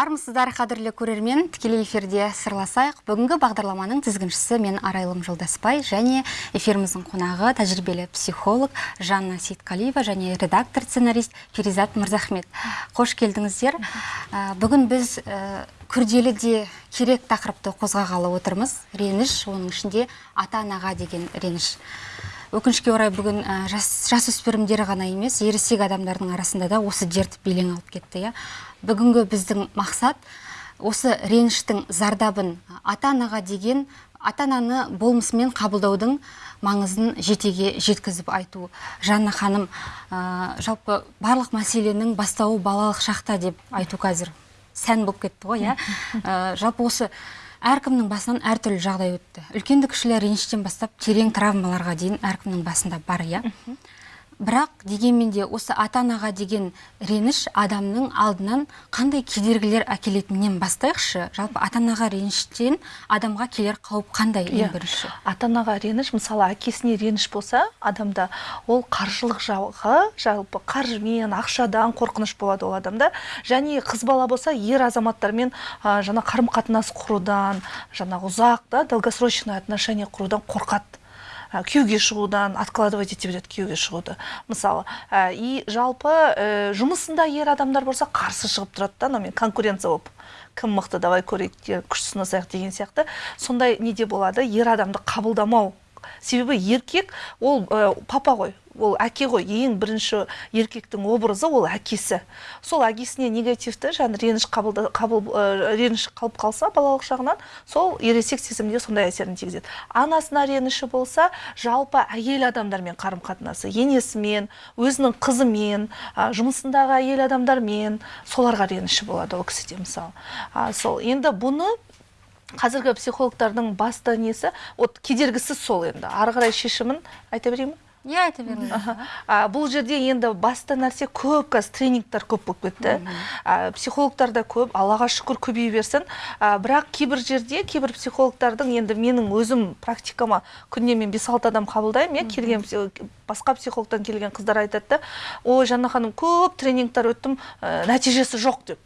армысыздар қадірлі көрермен. Тікелей эфирде сырласайық. Бүгінгі бағдарламаның тізгіншісі мен арайлым жолдаспай және эфиріміздің қонағы тәжірибелі психолог жанна сейітқалиева және редактор сценарист перизат мырзахмет. Қош келдіңіздер. Ә, бүгін біз ә, күрделі де керек тақырыпты қозғағалы отырмыз. Реніш оның ішінде ата анаға деген реніш. Өкінішке орай бүгін ә, жас, жасөспірімдер ғана емес ересек адамдардың арасында да осы дерт белең алып кетті иә. Бүгінгі біздің мақсат осы реніштің зардабын ата анаға деген ата ананы болмысымен қабылдаудың маңызын жетеге жеткізіп айту. Жанна ханым ә, жалпы барлық мәселенің бастауы балалық шақта деп айту қазір сән болып кетті ғой иә. Ә, жалпы осы әркімнің басынан әртүрлі жағдай өтті. Үлкенді кішілі реніштен бастап терең травмаларға дейін әркімнің басында бар иә? Бірақ дегенмен де осы ата анаға деген реніш адамның алдынан қандай кедергілер әкелетінінен бастайықшы. Жалпы ата анаға реніштен адамға келер қауіп қандай ең иә. бірінші? Ата анаға реніш мысалы әкесіне реніш болса адамда ол қаржылық жағы жалпы қаржымен ақшадан қорқыныш болады ол адамда. Және қыз бала болса ер азаматтармен ә, жаңа қарым қатынас құрудан жаңағы ұзақ да долгосрочный отношение құрудан қорқады. Күйеуге шығудан откладывать ете береді күйеуге шығуды мысалы. И жалпы ә, жұмысында ер адамдар болса қарсы шығып тұрады да анаумен конкуренция болып кім мықты давай көрейік күш сынасайық деген сияқты. Сондай неде болады ер адамды қабылдамау. Себебі еркек ол ә, папа ғой ол әке ғой ең бірінші еркектің образы ол әкесі. Сол әкесіне негативті жаңа реніш қабыл, қабыл ә, реніш қалып қалса балалық шағынан сол ересек сезімде сондай әсерін тигізеді. Анасына реніші болса жалпы әйел адамдармен қарым қатынасы енесімен өзінің қызымен ә, жұмысындағы әйел адамдармен соларға реніші болады ол кісіде мысалы. Ә, сол енді бұны қазіргі психологтардың басты несі вот кедергісі сол енді. Ары қарай шешімін айта берейін иә айта беріңіз бұл жерде енді басты нәрсе көп қазір тренингтер көп болып кетті. Ә, психологтар да көп аллаға шүкір көбейе берсін. Ә, бірақ кейбір жерде кейбір психологтардың енді менің өзім практикама күніне мен бес алты адам қабылдаймын иә келген басқа психологтан келген қыздар айтады да ой жанна ханым көп тренингтер өттім ә, нәтижесі жоқ деп.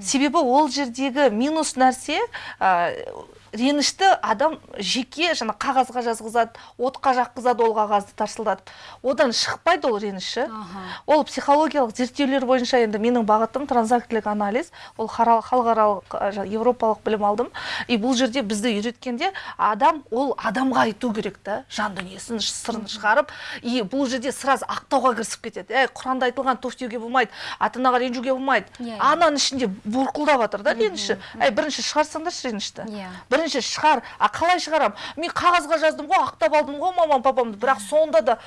Себебі ол жердегі минус нәрсе ренішті адам жеке жаңа қағазға жазғызады отқа жаққызады ол қағазды тарсылдатып одан шықпайды ол реніші ол психологиялық зерттеулер бойынша енді менің бағытым транзактілік анализ. Ол халықаралық европалық білім алдым. И бұл жерде бізді үйреткенде адам ол адамға айту керек та жан дүниесін сырын шығарып. И бұл жерде сразу ақтауға кірісіп кетеді. Әй құранда айтылған туф деуге болмайды ата анаға ренжуге болмайды. Иә, ананың ішінде бұрқылдап жатыр да реніші әй бірінші шығарсаңдаршы ренішті. Иә. Бірінші шығар а қалай шығарамын мен қағазға жаздым ғой ақтап алдым ғой мамам папамды. Бірақ сонда да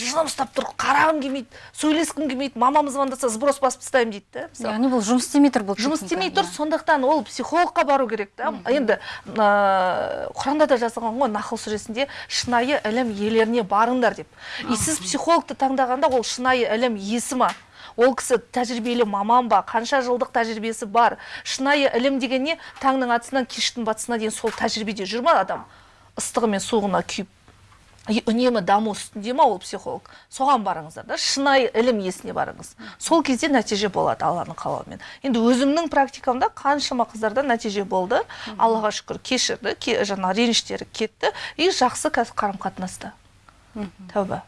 жылым ұстап тұр қарағым келмейді сөйлескім келмейді мамам звондаса сброс басып тастаймын дейді да яғни бұл жұмыс істемей тұр бұл жұмыс істемей тұр сондықтан ол психологқа бару керек та. Енді құранда да жазылған ғой нахл сүресінде шынайы ілім иелеріне барыңдар деп. И сіз психологты таңдағанда ол шынайы ілім иесі ма? Ол кісі тәжірибелі маман ба қанша жылдық тәжірибесі бар? Шынайы ілім деген не таңның атысынан кештің батысына дейін сол тәжірибеде жүр ма адам? Ыстығы мен суығына күйіп. Үнемі даму үстінде ма ол психолог? Соған барыңыздар да шынайы ілім иесіне барыңыз. Сол кезде нәтиже болады алланың қалауымен. Енді өзімнің практикамда қаншама қыздарда нәтиже болды. Аллаға шүкір кешірді жаңа реніштері кетті. И жақсы қазір қарым қатынаста тәуба.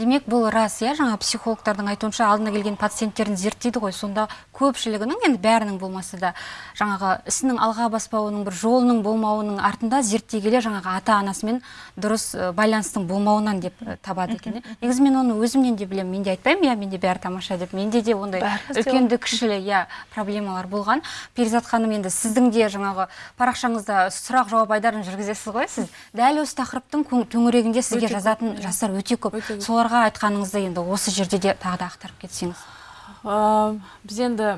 Демек бұл рас иә? Жаңа психологтардың айтуынша алдына келген пациенттерін зерттейді ғой. Сонда көпшілігінің енді бәрінің болмаса да. Жаңағы ісінің алға баспауының бір жолының болмауының артында зерттей келе жаңағы ата анасымен дұрыс байланыстың болмауынан деп табады екен негізі мен оны өзімнен де білемін. Мен де айтпаймын иә менде бәрі тамаша деп. Менде де ондай үлкенді кішілі иә проблемалар болған. Перизат ханым енді сіздің де жаңағы парақшаңызда сұрақ жауап айдарын жүргізесіз ғой сіз. Дәл осы тақырыптың төңірегінде сізге жазатын жастар өте көп. Соларға жастарға айтқаныңызды енді осы жерде де тағы да ақтарып кетсеңіз. Біз енді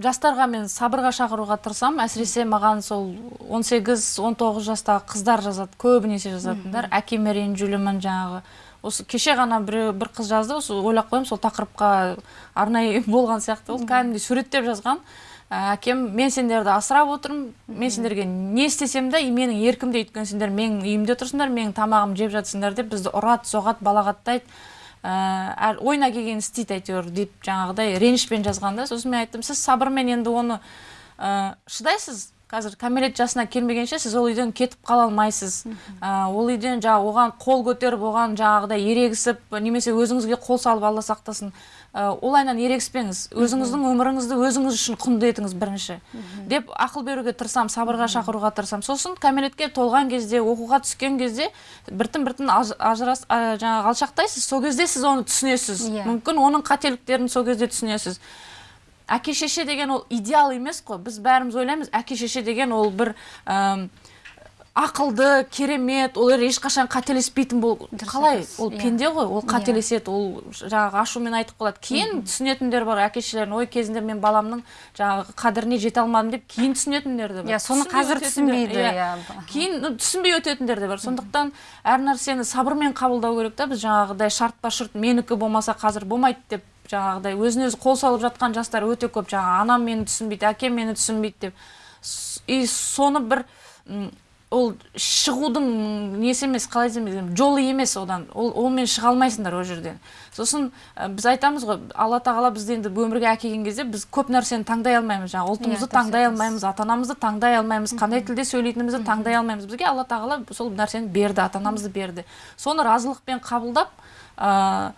жастарға мен сабырға шақыруға тырысамын. Әсіресе маған сол 18-19 жастағы қыздар жазады көбінесе жазатындар. Әкеме ренжулімін жаңағы. Осы кеше ғана бір, бір қыз жазды осы ойлап қоямын сол тақырыпқа арнайы болған сияқты. Ол кәдімгідей суреттеп жазған. Әкем мен сендерді асырап отырмын. Мен сендерге не істесем де менің еркімде өйткені сендер менің үйімде тұрсыңдар менің тамағымды жеп жатсыңдар деп бізді ұрады соғады балағаттайды. Ә, ойына келгенін істейді әйтеуір деп жаңағыдай ренішпен жазған да. Сосын мен айттым сіз сабырмен енді оны ә, шыдайсыз? Қазір кәмелет жасына келмегенше сіз ол үйден кетіп қала алмайсыз. Ә, ол үйден жаңағы оған қол көтеріп оған жаңағыдай ерегісіп немесе өзіңізге қол салып алла сақтасын. Ә, олайынан ерегіспеңіз. Өзіңіздің өміріңізді өзіңіз үшін құнды етіңіз бірінші. Деп ақыл беруге тырысамын сабырға шақыруға тырысамын сосын кәмелетке толған кезде оқуға түскен кезде біртін біртін аж- ажырас жаңағы алшақтайсыз. Сол кезде сіз оны түсінесіз. Иә. мүмкін оның қателіктерін сол кезде түсінесіз. Әке шеше деген ол идеал емес қой. Біз бәріміз ойлаймыз әке шеше деген ол бір әм, ақылды керемет олар ешқашан қателеспейтін бол қалай? Ол иә. пенде ғой ол Иә. қателеседі ол жаңағы ашумен айтып қалады. Кейін түсінетіндер бар әке шешелердің ой кезінде мен баламның жаңағы қадіріне жете алмадым деп кейін түсінетіндер де бар. Иә соны қазір түсінбейді иә. иә. Кейін түсінбей өтетіндер де бар. Сондықтан әр нәрсені сабырмен қабылдау керек та. Біз жаңағыдай шартпа шұрт менікі болмаса қазір болмайды деп жаңағыдай өзіне өзі қол салып жатқан жастар өте көп. Жаңағы анам мені түсінбейді әкем мені түсінбейді деп. И соны бір ол шығудың несі емес қалай десем жолы емес одан. Ол онымен шыға алмайсыңдар ол жерден. Сосын ә, біз айтамыз ғой алла тағала бізді енді өмірге әкелген кезде біз көп нәрсені таңдай алмаймыз. Жаңағы ұлтымызды дұрыс таңдай алмаймыз ата анамызды таңдай алмаймыз қандай тілде сөйлейтінімізді таңдай алмаймыз. Бізге алла тағала сол нәрсені берді ата анамызды берді. Соны разылықпен қабылдап ә,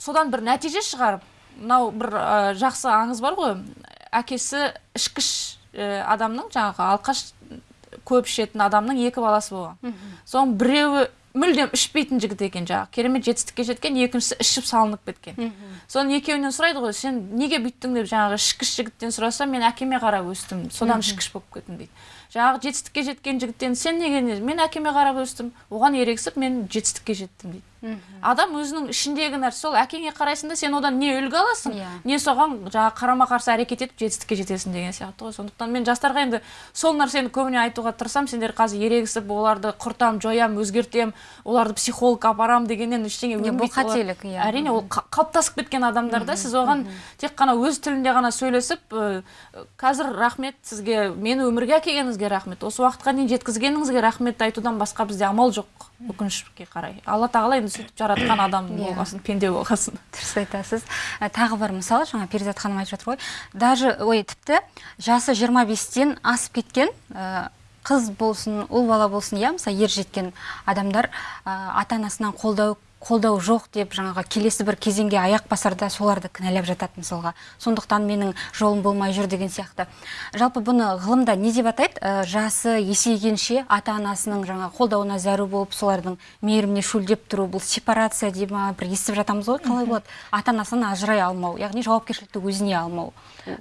содан бір нәтиже шығарып мынау бір ә, жақсы аңыз бар ғой. Әкесі ішкіш ә, адамның жаңағы алқаш көп ішетін адамның екі баласы болған. Соның біреуі мүлдем ішпейтін жігіт екен жаңағы. Керемет жетістікке жеткен екіншісі ішіп салынып кеткен. Соның екеуінен сұрайды ғой сен неге бүйттің деп жаңағы ішкіш жігіттен сұраса мен әкеме қарап өстім содан ішкіш болып кеттім дейді. Жаңағы жетістікке жеткен жігіттен сен неге не? Мен әкеме қарап өстім оған ерегісіп мен жетістікке жеттім дейді. Адам өзінің ішіндегі нәрсе сол әкеңе қарайсың да сен одан не үлгі аласың Иә. не соған жаңағы қарама қарсы әрекет етіп жетістікке жетесің деген сияқты ғой. Сондықтан мен жастарға енді сол нәрсені көбіне айтуға тырысамын сендер қазір ерегісіп оларды құртам жоям өзгертем оларды психологқа апарам дегеннен ештеңе Иә, бұл қателік, иә. әрине ол қа- қалыптасып кеткен адамдар да сіз оған тек қана өз тілінде ғана сөйлесіп ә, қазір рахмет сізге мені өмірге әкелгеніңізге рахмет осы уақытқа дейін жеткізгеніңізге рахмет айтудан басқа бізде амал жоқ. Өкінішке қарай. Алла тағала енді сөйтіп жаратқан адам Иә. болғасын пенде болғасын. Дұрыс айтасыз. Ә, тағы бір мысал жаңа перизат ханым айтып жатыр ғой. Даже ой тіпті жасы 25-тен асып кеткен ә, қыз болсын ұл бала болсын иә мысалы ер жеткен адамдар ә, ата анасынан қолдау қолдау жоқ деп жаңағы келесі бір кезеңге аяқ басарда соларды кінәлап жатады мысалға. Сондықтан менің жолым болмай жүр деген сияқты. Жалпы бұны ғылымда не деп атайды? Ә, жасы есейгенше ата анасының жаңа қолдауына зәру болып солардың мейіріміне шөлдеп тұру бұл сепарация дей ма бір естіп жатамыз ғой. Қалай болады? Ата анасынан ажырай алмау яғни жауапкершілікті өзіне алмау.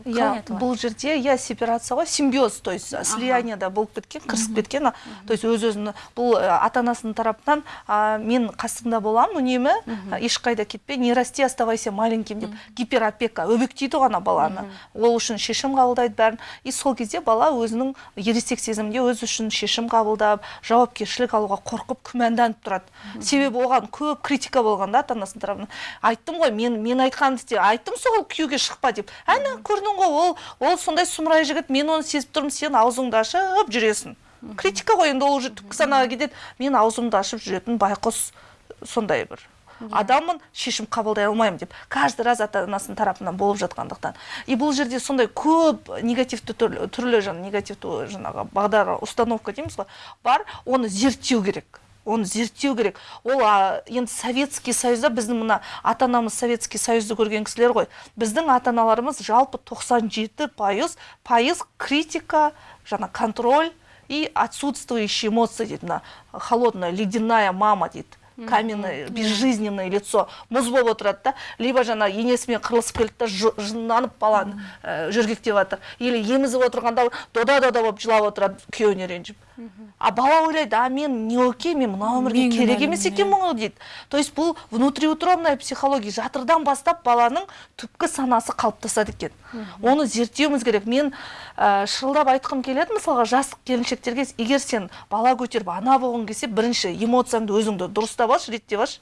Иә айтылады? бұл жерде иә сепарация ғой симбиоз то есть слиянияда болып кеткен кірісіп кеткен то есть өз өзін бұл ә, ата анасының тарапынан а, мен қасыңда боламын үнемі ешқайда кетпе не расти оставайся маленьким деп. Гиперопека өбектейді ғой ана баланы ол үшін шешім қабылдайды бәрін. И сол кезде бала өзінің ересек сезімде өзі үшін шешім қабылдап жауапкершілік алуға қорқып күмәнданып тұрады. Себебі оған көп критика болған да ата анасының тарапынан. Айттым ғой мен мен айтқанымды істе айттым сол күйеуге шықпа деп. Әне көрдің ғой ол. Ол сондай сұмырай жігіт мен оны сезіп тұрмын сен аузыңды ашып жүресің. Критика ғой енді ол уже түпкі санаға кетеді. Мен аузымды ашып жүретін байқұс сондай бір адаммын шешім қабылдай алмаймын деп. Каждый раз ата анасының тарапынан болып жатқандықтан. И бұл жерде сондай көп негативті түрлі, түрлі жаңа негативті жаңағы бағдар установка дейміз ғой бар. Оны зерттеу керек. Оны зерттеу керек. Ол а, енді советский союзда біздің мына ата анамыз советский союзды көрген кісілер ғой. Біздің ата аналарымыз жалпы 97 пайыз пайыз критика жаңа контроль и отсутствующие эмоции дейді мына холодная ледяная мама дейді каменное безжизненное лицо. Мұз болып отырады да либо жаңа енесімен қырылысып келді да жы- жынданып баланы ә, жөргектеп жатыр. Или емізіп отырғанда дода дода болып жылап отырады күйеуіне ренжіп. А бала ойлайды а мен не окей мен мына өмірге керек емес екенмін ғой дейді. То есть бұл внутриутробная психология. Жатырдан бастап баланың түпкі санасы қалыптасады екен. Оны зерттеуіміз керек. Мен ә, шырылдап айтқым келеді мысалға жас келіншектерге егер сен бала көтеріп ана болғың келсе бірінші эмоцияңды өзіңді дұрыстап алшы реттеп алшы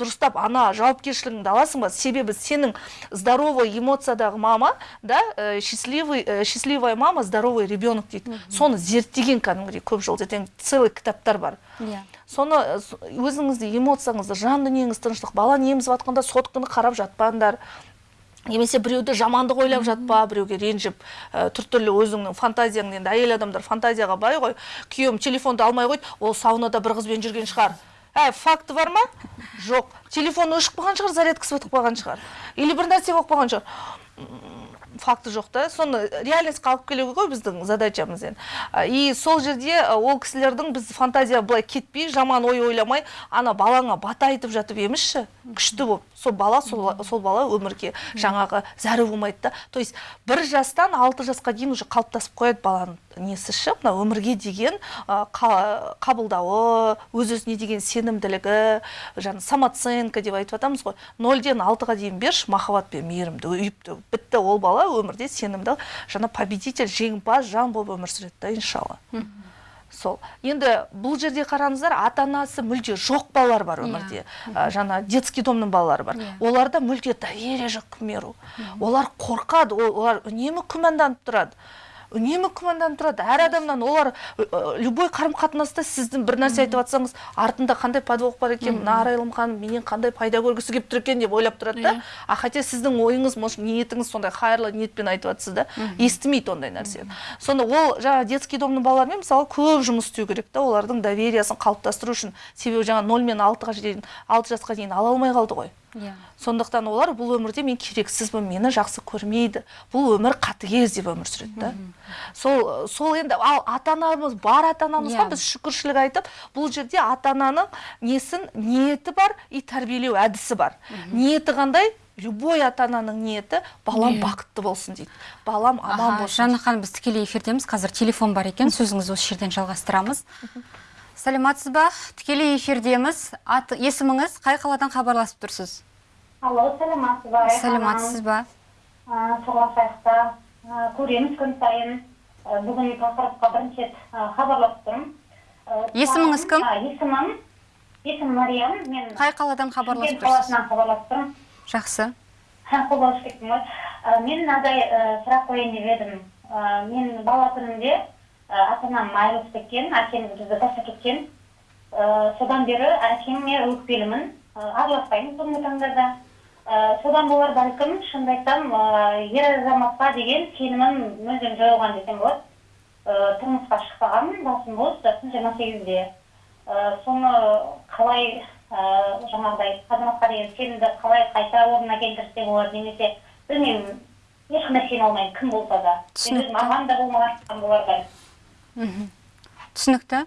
дұрыстап ана жауапкершілігіңді аласың ба? Себебі сенің здоровый эмоциядағы мама да э, счастливый э, счастливая мама здоровый ребенок дейді. Соны зерттеген кәдімгідей көп жыл целый кітаптар бар. Иә. Соны э, өзіңізді эмоцияңызды жан дүниеңіз тыныштық бала емізіп жатқанда сотканы қарап жатпаңдар. Немесе біреуді жамандық ойлап жатпа біреуге ренжіп ә, түрлі өзіңнің фантазияң енді әйел адамдар фантазияға бай ғой күйеуім телефонды алмай қойды ол саунада бір қызбен жүрген шығар. Ә факті бар ма? Жоқ. Телефон өшіп қалған шығар зарядкасы бітіп қалған шығар. Или бір нәрсе болып қалған шығар. М, факті жоқ та. Соны реальностьқа алып келу ғой біздің задачамыз енді. А, и сол жерде ол кісілердің біз фантазия былай кетпей жаман ой ойламай ана балаңа бата айтып жатып емізші. Күшті болып. Сол бала сол, сол бала өмірге жаңағы зәру болмайды да. То есть бір жастан алты жасқа дейін уже қалыптасып қояды баланың несі ше мына өмірге деген қа- қабылдауы өз өзіне деген сенімділігі жаңа самооценка деп айтып жатамыз ғой. Нөлден алтыға дейін берші махаббат пен мейірімді үйіп бітті ол бала өмірде сенімді жаңа победитель жеңімпаз жан болып өмір сүреді да иншалла. Сол. Енді бұл жерде қараңыздар ата анасы мүлде жоқ балалар бар өмірде. Ә, жаңа детский домның балалары бар. Иә. оларда мүлде доверие жоқ к миру. Олар қорқады ол- олар үнемі күмәнданып тұрады. Үнемі күмәнданып тұрады. Әр адамнан олар любой қарым қатынаста сіздің бір нәрсе айтып жатсаңыз артында қандай подвох бар екен мына арайлым ханым менен қандай пайда көргісі келіп тұр екен деп ойлап тұрады да. А хотя сіздің ойыңыз может ниетіңіз сондай қайырлы ниетпен айтып жатсыз да естімейді ондай нәрсені сонда ол жаңағы детский домның балаларымен мысалы көп жұмыс істеу керек та олардың довериясын қалыптастыру үшін. Себебі жаңа нөл мен алтыға дейін алты жасқа дейін ала алмай қалды ғой. Иә. Сондықтан олар бұл өмірде мен керексізбін мені жақсы көрмейді. Бұл өмір қатыгез деп өмір сүреді да. Сол сол енді ал ата анамыз бар ата анамызға Иә. біз шүкіршілік айтып бұл жерде ата ананың несін ниеті бар и тәрбиелеу әдісі бар. Ниеті қандай? Любой ата ананың ниеті балам бақытты болсын дейді. Балам аман болсын жанна ханым біз тікелей эфирдеміз. Қазір телефон бар екен сөзіңізді осы жерден жалғастырамыз. Сәлеметсіз ба тікелей эфирдеміз аты есіміңіз қай қаладан хабарласып тұрсыз Алло, саламатсыз ба? Райхан сәлеметсіз ба ханым? Сырласайық та. Ә, көреміз күн сайын. Бүгін тақырыпқа бірінші рет хабарласып тұрмын. Есіміңіз кім? Есімім, есімім Мариям. Мен қай қаладан хабарласып тұрсыз қаласынан хабарласып тұрмын. жақсы кеттім ғой. Мен мынадай сұрақ қояйын деп едім. Мен бала күнімде ата анам айырылысып кеткен, әкем бізді тастап кеткен. Ә, Содан бері әкеме өкпелімін, ә, араласпаймын соңғы таңдарда. Ә, Содан болар бәлкім шынымды айтсам ә, ер азаматқа деген сенімім мүлдем жойылған десем болады. Тұрмысқа шықпағанмын, басым бос, жасым жиырма сегізде. Соны қалай ә, жаңағыдай азаматқа деген сенімді қалай қайта орнына келтірсе болады немесе білмеймін ешқандай сене алмаймын кім болса да Түсінікті. маған да болмаған болар бәлкім түсінікті.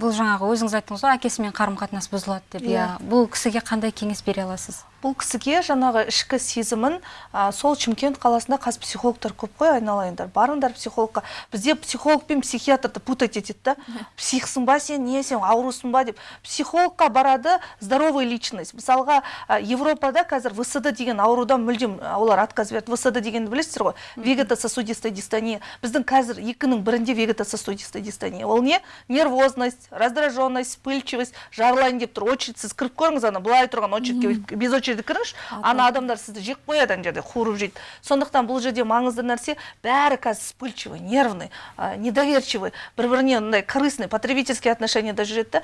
Бұл жаңағы өзіңіз айттыңыз ғой әкесімен қарым қатынас бұзылады деп. Иә. Бұл кісіге қандай кеңес бере аласыз? Бұл кісіге жаңағы ішкі сезімін сол шымкент қаласында қазір психологтар көп қой айналайындар. Барыңдар психологқа. Бізде психолог пен психиатрды путать етеді да. Психсың ба сен не сен аурусың ба деп. Психологқа барады здоровый личность. Мысалға а, европада қазір всд деген аурудан мүлдем олар отказ берді. всд дегенді білесіздер ғой? Вегетососудистая дистония біздің қазір екінің бірінде вегетососудистая дистония ол не? Нервозность раздраженность вспыльчивость жарылайын деп тұр. Очередьсіз кіріп көріңіз ана былай тұрған очередьке без очереди кіріңізші ана адамдар сізді жек қояды ана жерде қуырып жейді. Сондықтан бұл жерде маңызды нәрсе бәрі қазір вспыльчивый нервный а, недоверчивый бір біріне мындай корыстный потребительский отношенияда жүреді да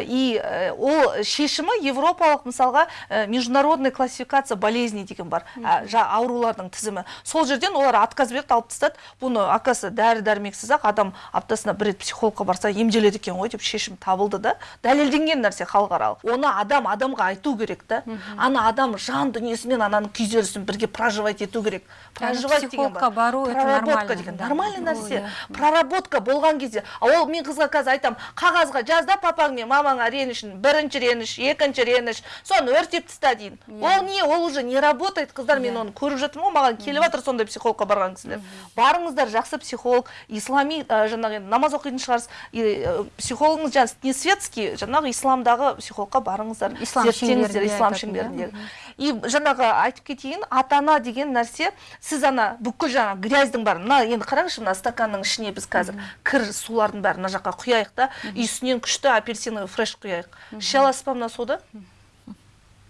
и э, ол шешімі европалық мысалға э, международный классификация болезней деген бар. Жа- аурулардың тізімі. Сол жерден олар отказ берді алып тастады. Бұны оказывается дәрі дәрмексіз ақ адам аптасына бір рет психологқа барса емделеді екен ғой деп шешім табылды да. Дәлелденген нәрсе халықаралық. Оны адам адамға айту керек та. Ана адам жан дүниесімен ананың күйзелісін бірге проживать ету керек. Проживать деген бар. бару, проработка нормально, деген нормальный нәрсе. иә. проработка болған кезде а ол мен қызға қазір айтамын қағазға жаз да папаң мен мамаңа ренішін бірінші реніш екінші реніш соны өртеп таста дейін. Ол не ол уже не работает қыздар мен оны көріп жатырмын ғой маған келіп жатыр сондай психологқа барған кісілер барыңыздар жақсы психолог ислами жаңағы енді намаз оқитын шығарсыз. Ә, психологыңыз жаңағы не светский жаңағы исламдағы психологқа барыңыздар. Ислам зерттеңіздер ислам иә? шеңберіндегі и жаңағы айтып кетейін ата ана деген нәрсе сіз ана бүкіл жаңағы грязьдің бәрін мына енді қараңызшы мына стаканның ішіне біз қазір кір сулардың бәрін мына жаққа құяйық та и үстінен күшті апельсиновый фреш құяйық. Іше аласыз ба мына суды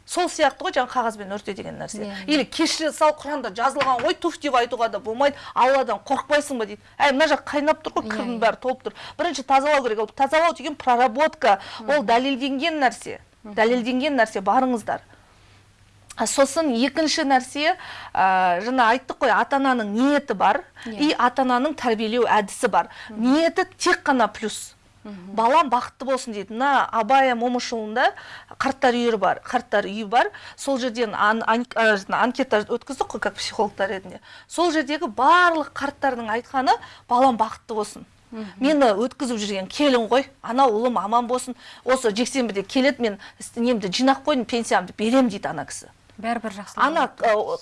сол сияқты ғой жаңағы қағазбен өрте деген нәрсе. Иә. или кешіре сал құранда жазылған ғой туф! деп айтуға да болмайды. Алладан қорықпайсың ба дейді. Әй мына жақ қайнап тұр ғой Иә, кірдің иә. бәрі толып тұр. Бірінші тазалау керек. Ол тазалау деген проработка. Ол дәлелденген нәрсе. Дәлелденген нәрсе барыңыздар. Сосын екінші нәрсе ә, жаңа айттық қой ата ананың ниеті бар. Иә. и ата ананың тәрбиелеу әдісі бар. Ниеті тек қана плюс. Балам бақытты болсын дейді. Мына абай момышұлында қарттар үйі бар қарттар үйі бар. Сол жерден ан, ан- ә, жаңа анкета өткіздік қой как психологтар ретінде. Сол жердегі барлық қарттардың айтқаны балам бақытты болсын. Мені өткізіп жүрген келін ғой ана ұлым аман болсын. Осы жексенбіде келеді мен немді жинап қойдым пенсиямды берем дейді ана кісі. Бәрібір жақсы ана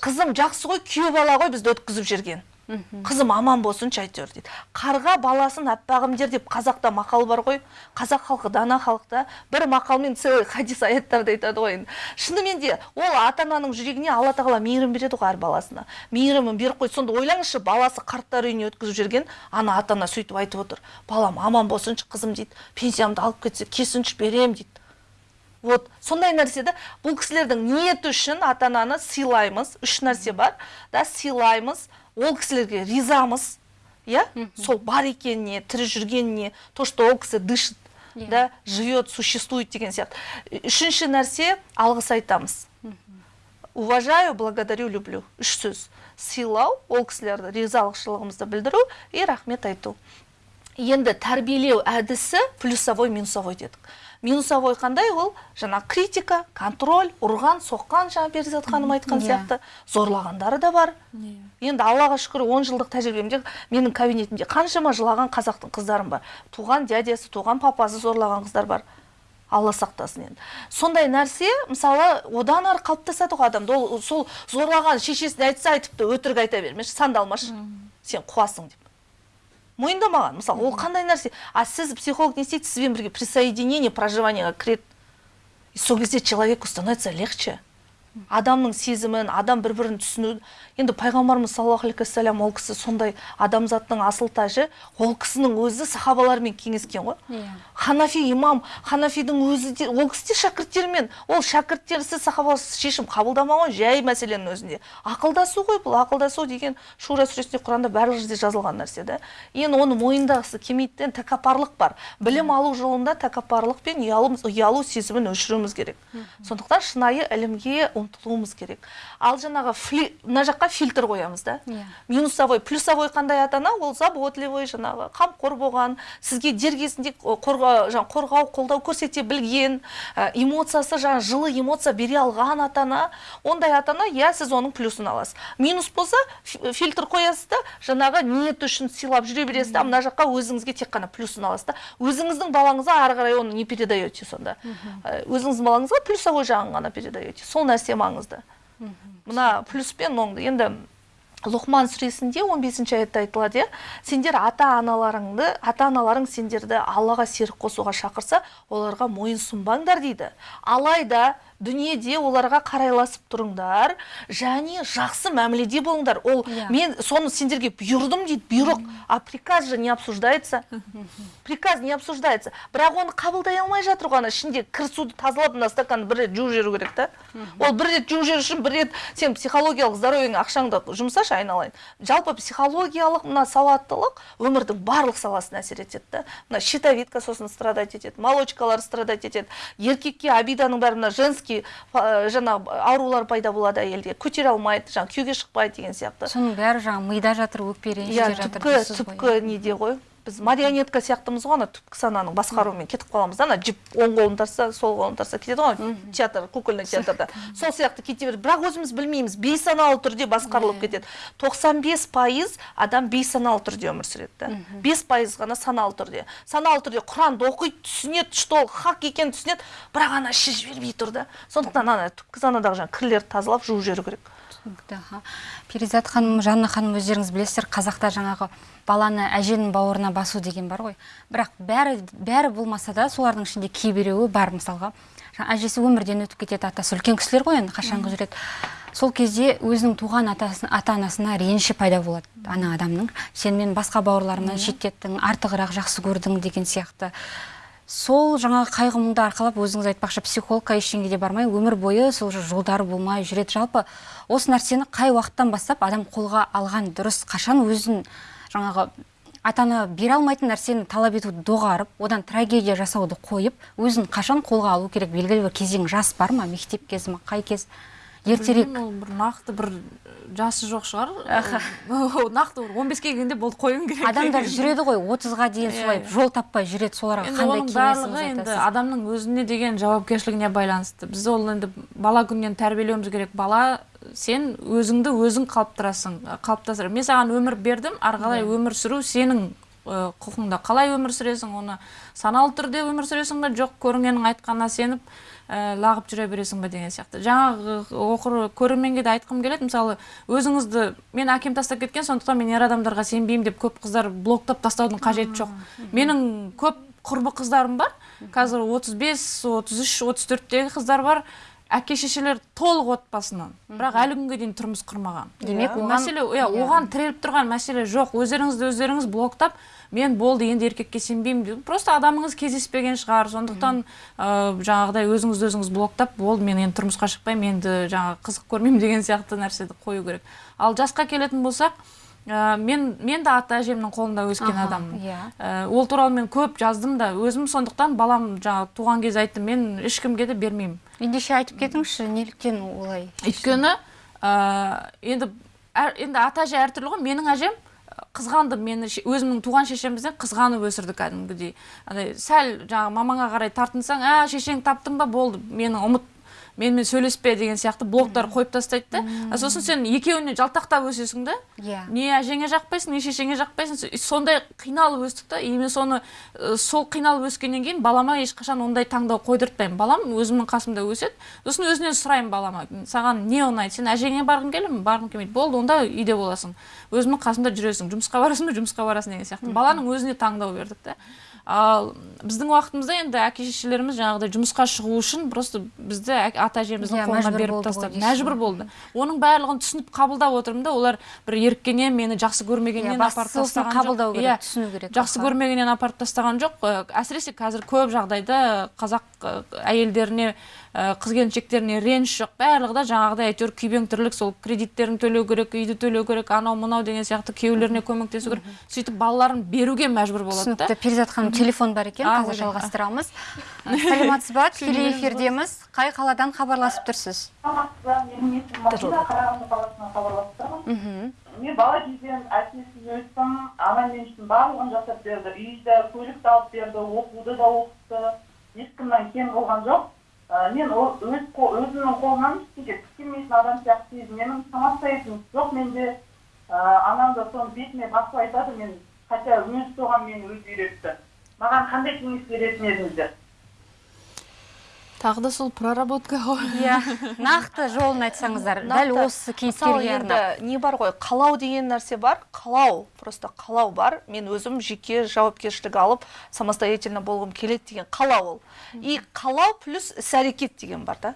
қызым жақсы ғой күйеу бала ғой бізді өткізіп жүрген. Қызым аман болсыншы әйтеуір дейді. Қарға баласын аппағым дер деп қазақта мақал бар ғой. Қазақ халқы дана халықта. Бір мақалмен целый хадис аяттарды айтады ғой енді. Шынымен де ол ата ананың жүрегіне алла тағала мейірім береді ғой әр баласына. Мейірімін беріп қойды. Сонда ойлаңызшы баласы қарттар үйіне өткізіп жүрген ана ата ана сөйтіп айтып отыр. Балам аман болсыншы қызым дейді. Пенсиямды алып кетсе келсінші берем дейді. Вот сондай нәрсе да бұл кісілердің ниеті үшін ата ананы сыйлаймыз. Үш нәрсе бар да сыйлаймыз. Ол кісілерге ризамыз иә? Сол бар екеніне тірі жүргеніне то что ол кісі дышит Иә. да живет существует деген сияқты. Үшінші нәрсе алғыс айтамыз. Уважаю благодарю люблю. Үш сөз. Сыйлау ол кісілерді ризалықшылығымызды білдіру и рахмет айту. Енді тәрбиелеу әдісі плюсовой минусовой дедік. Минусовой қандай ол? Жаңа критика контроль ұрған соққан жаңа перизат ханым айтқан Иә. сияқты. Зорлағандары да бар. Енді аллаға шүкір он жылдық тәжірибемде менің кабинетімде қаншама жылаған қазақтың қыздарым бар. Туған дядесі туған папасы зорлаған қыздар бар. Алла сақтасын енді. Сондай нәрсе мысалы одан ары қалыптасады ғой адамда. Ол сол зорлаған шешесіне айтса айтыпты өтірік айта бермеші сандалмашы. Сен қуасың деп. Мойындамаған мысалы ол қандай нәрсе? А сіз психолог не істейді? Сізбен бірге присоединение проживаниеға кіреді и сол кезде человеку становится легче. Адамның сезімін адам бір бірін түсіну. Енді пайғамбарымыз саллаллаху алейхи уассалам ол кісі сондай адамзаттың асыл тажы. Ол кісінің өзі сахабалармен кеңескен ғой. Иә. ханафи имам ханафидің өзі де ол кісі де шәкірттерімен ол шәкірттерсіз сахабасыз шешім қабылдамаған жай мәселенің өзінде. Ақылдасу ғой бұл ақылдасу деген шура сүресінде құранда барлық жерде жазылған нәрсе да енді оны мойындағысы келмейді тәкаппарлық бар. Білім алу жолында тәкаппарлық пен ұялу, ұялу сезімін өшіруіміз керек. Сондықтан шынайы ілімге ұмтылуымыз керек. Ал жаңағы мына жаққа фильтр қоямыз да. Иә. минусовой плюсовой қандай ата ана ол заботливый жаңағы қамқор болған сізге дер кезінде қорғау, жаңа, қорғау қолдау көрсете білген эмоциясы жаңа жылы эмоция бере алған ата ана ондай ата ана иә сіз оның плюсын аласыз. Минус болса фи- фильтр қоясыз да жаңағы ниет үшін сыйлап жүре бересіз да мына жаққа өзіңізге тек қана плюсын аласыз да. Өзіңіздің балаңызға ары қарай оны не передаете сонда. Өзіңіздің балаңызға плюсовой жағын ғана передаете. Сол нәрсе маңызды мына плюс пен оңды енді лұқман сүресінде 15 аятта айтылады иә. Сендер ата аналарыңды ата аналарың сендерді аллаға серік қосуға шақырса оларға мойын сұнбаңдар дейді. Алайда дүниеде оларға қарайласып тұрыңдар және жақсы мәміледе болыңдар. Ол Иә. мен соны сендерге бұйырдым дейді бұйрық. А приказ же не обсуждается? Приказ не обсуждается. Бірақ оны қабылдай алмай жатыр ғой ана. Ішінде кір суды тазалап мына стаканды бір рет жуып жіберу керек та. Ол бір рет жуып жіберу үшін бір рет сен психологиялық здоровьеңе ақшаңды жұмсашы айналайын. Жалпы психологиялық мына сауаттылық өмірдің барлық саласына әсер етеді да. Мына щитовидка сосын страдать етеді молочкалар страдать етеді еркекке обиданың бәрі мына женский ә, жаңа аурулар пайда болады әйелде. Көтере алмайды жаңа күйеуге шықпайды деген сияқты. Соның бәрі жаңағы мида жатыр өкпе иә түпкі түпкі неде ғой. Біз марионетка сияқтымыз ғой ана түпкі сананың басқаруымен кетіп қаламыз да ана жіп оң қолын тартса сол қолын тартса кетеді ғой театр кукольный театрда. Сол сияқты кете береді. Бірақ өзіміз білмейміз бейсаналы түрде басқарылып кетеді. 95 пайыз адам бейсаналы түрде өмір сүреді да. Бес пайыз ғана саналы түрде. Саналы түрде құранды оқиды түсінеді что ол хақ екенін түсінеді бірақ ана іші жібермей тұр да. Сондықтан ана түпкі санадағы жаңағы кірлерді тазалап жуып жіберу керек. Түсінікті аха перизат ханым жанна ханым өздеріңіз білесіздер қазақта жаңағы баланы әженің бауырына басу деген бар ғой. Бірақ бәрі бәрі болмаса да солардың ішінде кейбіреуі бар мысалға. Әжесі өмірден өтіп кетеді атасы үлкен кісілер ғой енді қашанғы жүреді сол кезде өзінің туған атасын, ата анасына реніші пайда болады ана адамның. Сен мен басқа бауырларымнан шеттеттің артығырақ жақсы көрдің деген сияқты. Сол жаңағы қайғы мұңды арқалап өзіңіз айтпақшы психологқа ештеңеге де бармай өмір бойы сол жолдары болмай жүреді. Жалпы осы нәрсені қай уақыттан бастап адам қолға алған дұрыс қашан өзін жаңағы ата ана бере алмайтын нәрсені талап етуді доғарып одан трагедия жасауды қойып өзін қашан қолға алу керек? Белгілі бір кезең жас бар ма? Мектеп кезі ма қай кез? Ертерек. Ол бір нақты бір жасы жоқ шығар. Нақты бір он беске келгенде болды қоюың керек адамдар жүреді ғой отызға дейін Иә, солай жол таппай жүреді соларға қандай кеңесіңіз енді адамның өзіне деген жауапкершілігіне байланысты. Біз ол енді бала күннен тәрбиелеуіміз керек. Бала сен өзіңді өзің қалыптырасың қалыптастыр. Мен саған өмір бердім ары қалай Иә. өмір сүру сенің құқыңда. Қалай өмір сүресің оны саналы түрде өмір сүресің ба жоқ көрінгеннің айтқанына сеніп лағып жүре бересің ба деген сияқты. Жаңағы оқыр көрерменге де айтқым келеді. Мысалы өзіңізді мен әкем тастап кеткен сондықтан мен ер адамдарға сенбеймін деп көп қыздар блоктап тастаудың қажеті жоқ. Менің көп құрбы қыздарым бар. Қазір 35 33 34-тегі қыздар бар. Әке шешелер толық отбасынан. Бірақ әлі күнге дейін тұрмыс құрмаған. Демек, Ол оған- мәселе иә оған тіреліп тұрған мәселе жоқ. Өздеріңізді өздеріңіз блоктап мен болды енді еркекке сенбеймін деп. Просто адамыңыз кездеспеген шығар. Сондықтан ә, жаңағыдай өзіңізді өзіңіз блоктап болды мен енді тұрмысқа шықпаймын енді жаңағы қызық көрмеймін деген сияқты нәрсені қою керек. Ал жасқа келетін болсақ ә, мен мен де ата әжемнің қолында өскен адаммын. иә. Ә, ол туралы мен көп жаздым да өзім сондықтан балам жаңағы туған кезде айттым мен ешкімге де бермеймін. Ендеше айтып кетіңізші неліктен олай өйткені ә, енді әр, енді ата әже әртүрлі ғой. Менің әжем ә, қызғанды мені өзімнің туған шешемізден қызғанып өсірді кәдімгідей. Андай сәл жаңағы мамаңа қарай тартынсаң а шешең таптың ба? болды. Мені ұмыт менімен сөйлеспе деген сияқты блоктар қойып тастайды да. А сосын сен екеуіне жалтақтап өсесің да. Иә. не әжеңе жақпайсың не шешеңе жақпайсың. Со- сондай қиналып өстік та. И мен соны сол қиналып өскеннен кейін балама ешқашан ондай таңдау қойдыртпаймын. Балам өзімнің қасымда өседі. Сосын өзінен сұраймын балама. Саған не ұнайды? Сен әжеңе барғың келе ме? Барғың келмейді. Болды онда үйде боласың. Өзімнің қасымда жүресің. Жұмысқа барасың ба? Жұмысқа барасың деген сияқты. Баланың өзіне таңдау бердік та. Ал біздің уақытымызда енді әке шешелеріміз жаңағыдай жұмысқа шығу үшін просто бізді ата әжеміздің Иә, қолына беріп тастады мәжбүр болды. Оның барлығын түсініп қабылдап отырмын да олар бір еріккеннен мені жақсы көрмегеннен Иә, апарып тастаған қабылдау жоқ керек, Иә, түсіну керек жақсы көрмегеннен апарып тастаған жоқ. Әсіресе қазір көп жағдайда қазақ әйелдеріне қыз келіншектеріне реніш жоқ. Барлығы да жаңағыдай әйтеуір күйбең тірлік сол кредиттерін төлеу керек үйді төлеу керек анау мынау деген сияқты күйеулеріне көмектесу керек. Сөйтіп балаларын беруге мәжбүр болады да. Түсінікті. Перизат ханым телефон бар екен қазір жалғастырамыз. саламатсыз ба? Тікелей эфирдеміз. Қай қаладан хабарласып тұрсыз? Саламатсыз менің есімім мадина қарағанды қаласынан хабарласып тұрмын мхм мен бала кезден әкесіз өстім. Анам мен үшін барлығын жасап берді. Үйді көлікті алып берді оқуды да оқытты. Ешкімнен кем болған жоқ. Мен ол өз өзімнің қолымнан ештеңе істемейтін адам сияқты сезінемін самостоятельность жоқ менде ә, анам да соны бетіме басып айтады мен хотя өзі соған мені өзі үйретті маған қандай кеңес беретін едіңіздер тағы да сол проработка ғой. Иә нақты жолын айтсаңыздар дәл осы кейіпкерге арнап енді не бар ғой қалау деген нәрсе бар қалау просто қалау бар. Мен өзім жеке жауапкершілік алып самостоятельно болғым келеді деген қалау ол. И қалау плюс іс әрекет деген бар да.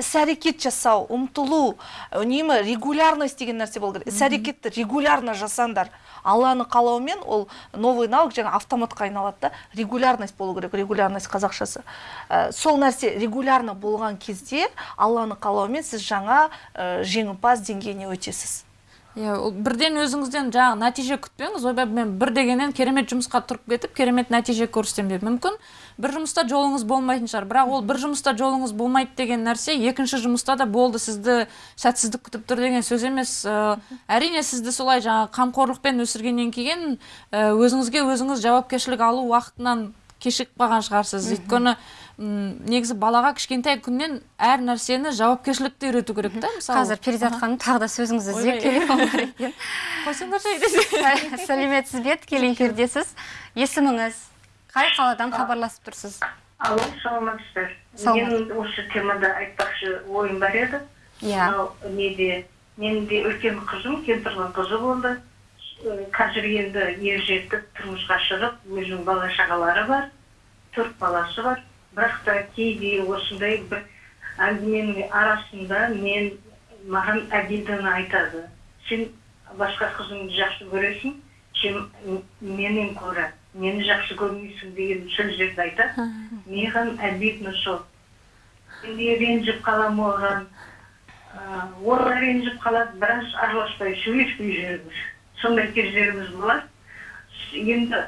Іс әрекет жасау ұмтылу үнемі регулярность деген нәрсе болу керек іс әрекетті регулярно жасаңдар алланың қалауымен ол новый навык жаңа автоматқа айналады да. Регулярность болу керек регулярность қазақшасы. Ә, сол нәрсе регулярно болған кезде алланың қалауымен сіз жаңа ә, жеңімпаз деңгейіне өтесіз. Иә ол бірден өзіңізден жаңағы нәтиже күтпеңіз. Ойбай мен бір дегеннен керемет жұмысқа тұрып кетіп керемет нәтиже көрсетемін деп мүмкін. Бір жұмыста жолыңыз болмайтын шығар. Бірақ ол бір жұмыста жолыңыз болмайды деген нәрсе екінші жұмыста да болды сізді сәтсіздік күтіп тұр деген сөз емес. Ә, әрине сізді солай жаңағы қамқорлықпен өсіргеннен кейін ә, өзіңізге өзіңіз жауапкершілік алу уақытынан кешігіп қалған шығарсыз. Өйткені негізі балаға кішкентай күннен әр нәрсені жауапкершілікті үйрету керек та мысалы. Қазір перизат ханым тағы да сөзіңізді іздеп Ойбай. телефон бар екен қойсаңдаршы десе сәлеметсіз бе тікелей эфирдесіз есіміңіз қай қаладан хабарласып тұрсыз? Алло саламатсыздар Саламат. менің осы темада айтпақшы ойым бар еді. Иә. Мынау неде? Менің де үлкен қызым кемпірдің қызы болды. Қазір енді ер жетіп тұрмысқа шығып өзінің бала шағалары бар төрт баласы бар. Бірақ та кейде осындай бір әңгіменің арасында мен маған әділдіні айтады. Сен басқа қызыңды жақсы көресің сен менен көрі мені жақсы көрмейсің деген сөздерді айтады маған обидно сол. Енді ренжіп қаламын оған. Ы, ол да ренжіп қалады біраз араласпай сөйлеспей жүреміз. Сондай кездеріміз болады. Енді